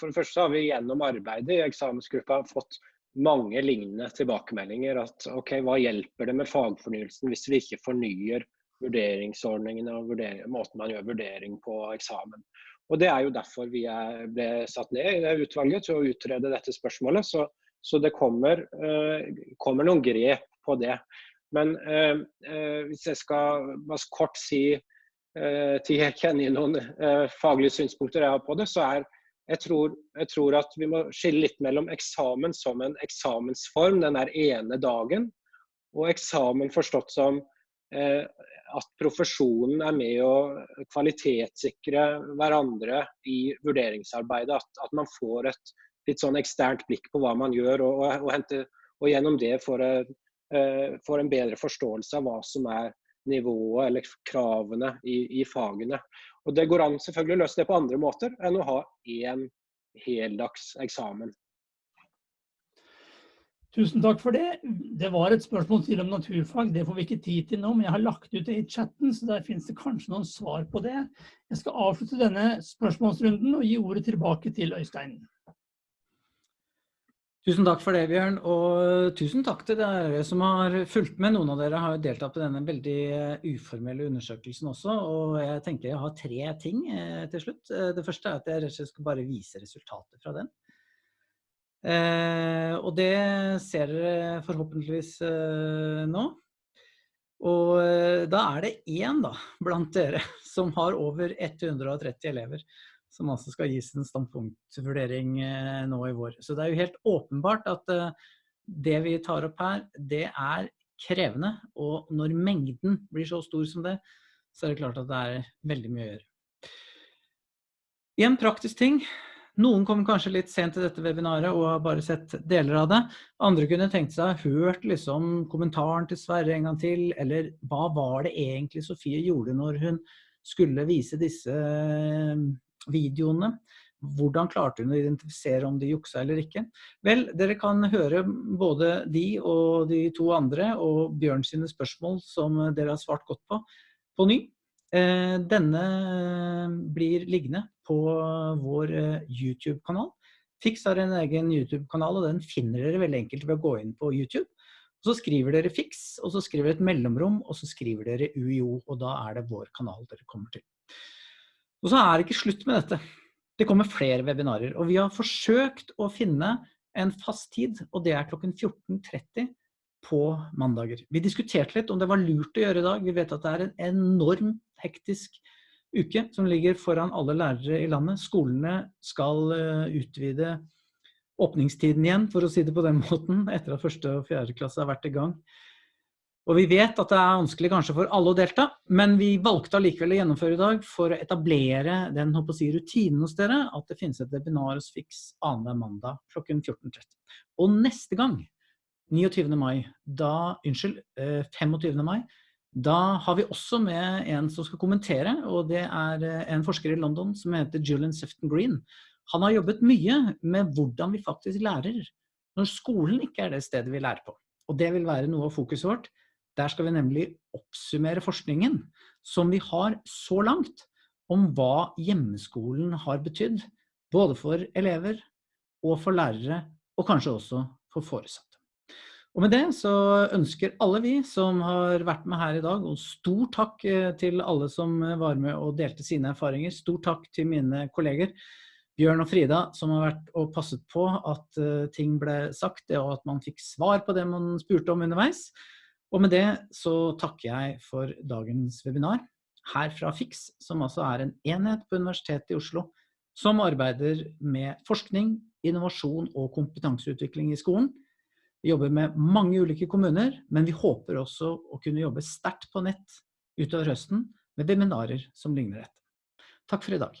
For det første har vi gjennom arbeidet i eksamensgruppa fått mange lignende tilbakemeldinger. At OK, hva hjelper det med fagfornyelsen hvis vi ikke fornyer vurderingsordningene og vurdering, måten man gjør vurdering på eksamen. Og Det er jo derfor vi er, ble satt ned i det utvalget til å utrede dette spørsmålet. Så, så det kommer, uh, kommer noen grep på det. Men eh, eh, hvis jeg skal bare kort si eh, til jeg kjenner noen eh, faglige synspunkter jeg har på det, så er jeg tror, jeg tror, at vi må skille litt mellom eksamen som en eksamensform den der ene dagen, og eksamen forstått som eh, at profesjonen er med å kvalitetssikre hverandre i vurderingsarbeidet. At, at, man får et litt sånn eksternt blikk på hva man gjør, og, og, og, hente, og gjennom det får et Eh, får en bedre forståelse av hva som er nivået eller kravene i, i, fagene. Og Det går an selvfølgelig å løse det på andre måter enn å ha én heldags eksamen. Tusen takk for det. Det var et spørsmål til om naturfag. Det får vi ikke tid til nå, men jeg har lagt ut det i chatten, så der finnes det kanskje noen svar på det. Jeg skal avslutte denne spørsmålsrunden og gi ordet tilbake til Øystein. Tusen takk for det, Bjørn. Og tusen takk til dere som har fulgt med. Noen av dere har jo deltatt på denne veldig eh, uformelle undersøkelsen også. Og jeg tenker jeg har tre ting eh, til slutt. Eh, det første er at jeg rett og slett skal bare vise resultatet fra den. Eh, og det ser dere forhåpentligvis eh, nå. Og eh, da er det én da, blant dere *laughs* som har over 130 elever som altså skal gis en standpunktvurdering eh, nå i vår. Så det er jo helt åpenbart at eh, det vi tar opp her, det er krevende. Og når mengden blir så stor som det, så er det klart at det er veldig mye å gjøre. En praktisk ting. Noen kom kanskje litt sent til dette webinaret og har bare sett deler av det. Andre kunne tenkt seg hørt liksom kommentaren til Sverre en gang til, eller hva var det egentlig Sofie gjorde når hun skulle vise disse videoene. Hvordan klarte hun å identifisere om de juksa eller ikke? Vel, dere kan høre både de og de to andre og Bjørn sine spørsmål som dere har svart godt på, på ny. Eh, denne blir liggende på vår eh, YouTube-kanal. Fix har en egen YouTube-kanal, og den finner dere veldig enkelt ved å gå inn på YouTube. Og så skriver dere Fix, og så skriver dere et mellomrom, og så skriver dere UiO, og da er det vår kanal dere kommer til. Og så er det ikke slutt med dette. Det kommer flere webinarer. Og vi har forsøkt å finne en fast tid, og det er klokken 14.30 på mandager. Vi diskuterte litt om det var lurt å gjøre i dag. Vi vet at det er en enormt hektisk uke som ligger foran alle lærere i landet. Skolene skal eh, utvide åpningstiden igjen, for å si det på den *laughs* måten, etter at første og fjerde klasse har vært i gang. Og vi vet at det er vanskelig kanskje for alle å delta, men vi valgte allikevel å gjennomføre i dag for å etablere den håper å si, rutinen hos dere, at det finnes et webinar hos Fix annenhver mandag klokken 14.30. Og neste gang 29. mai, da, unnskyld, 25. Eh, mai, da har vi også med en som skal kommentere, og det er eh, en forsker i London som heter Julian Sefton Green. Han har jobbet mye med hvordan vi faktisk lærer, når skolen ikke er det stedet vi lærer på. Og det vil være noe av fokuset vårt. Der skal vi nemlig oppsummere forskningen som vi har så langt om hva hjemmeskolen har betydd, både for elever og for lærere, og kanskje også for foresatte. Og med det så ønsker alle vi som har vært med her i dag, og stor takk eh, til alle som var med og delte sine erfaringer. Stor takk til mine kolleger Bjørn og Frida som har vært og passet på at eh, ting ble sagt, og at man fikk svar på det man spurte om underveis. Og med det så takker jeg for dagens webinar her fra FIX, som altså er en enhet på Universitetet i Oslo som arbeider med forskning, innovasjon og kompetanseutvikling i skolen. Vi jobber med mange ulike kommuner, men vi håper også å kunne jobbe sterkt på nett utover høsten med webinarer som ligner dette. Takk for i dag.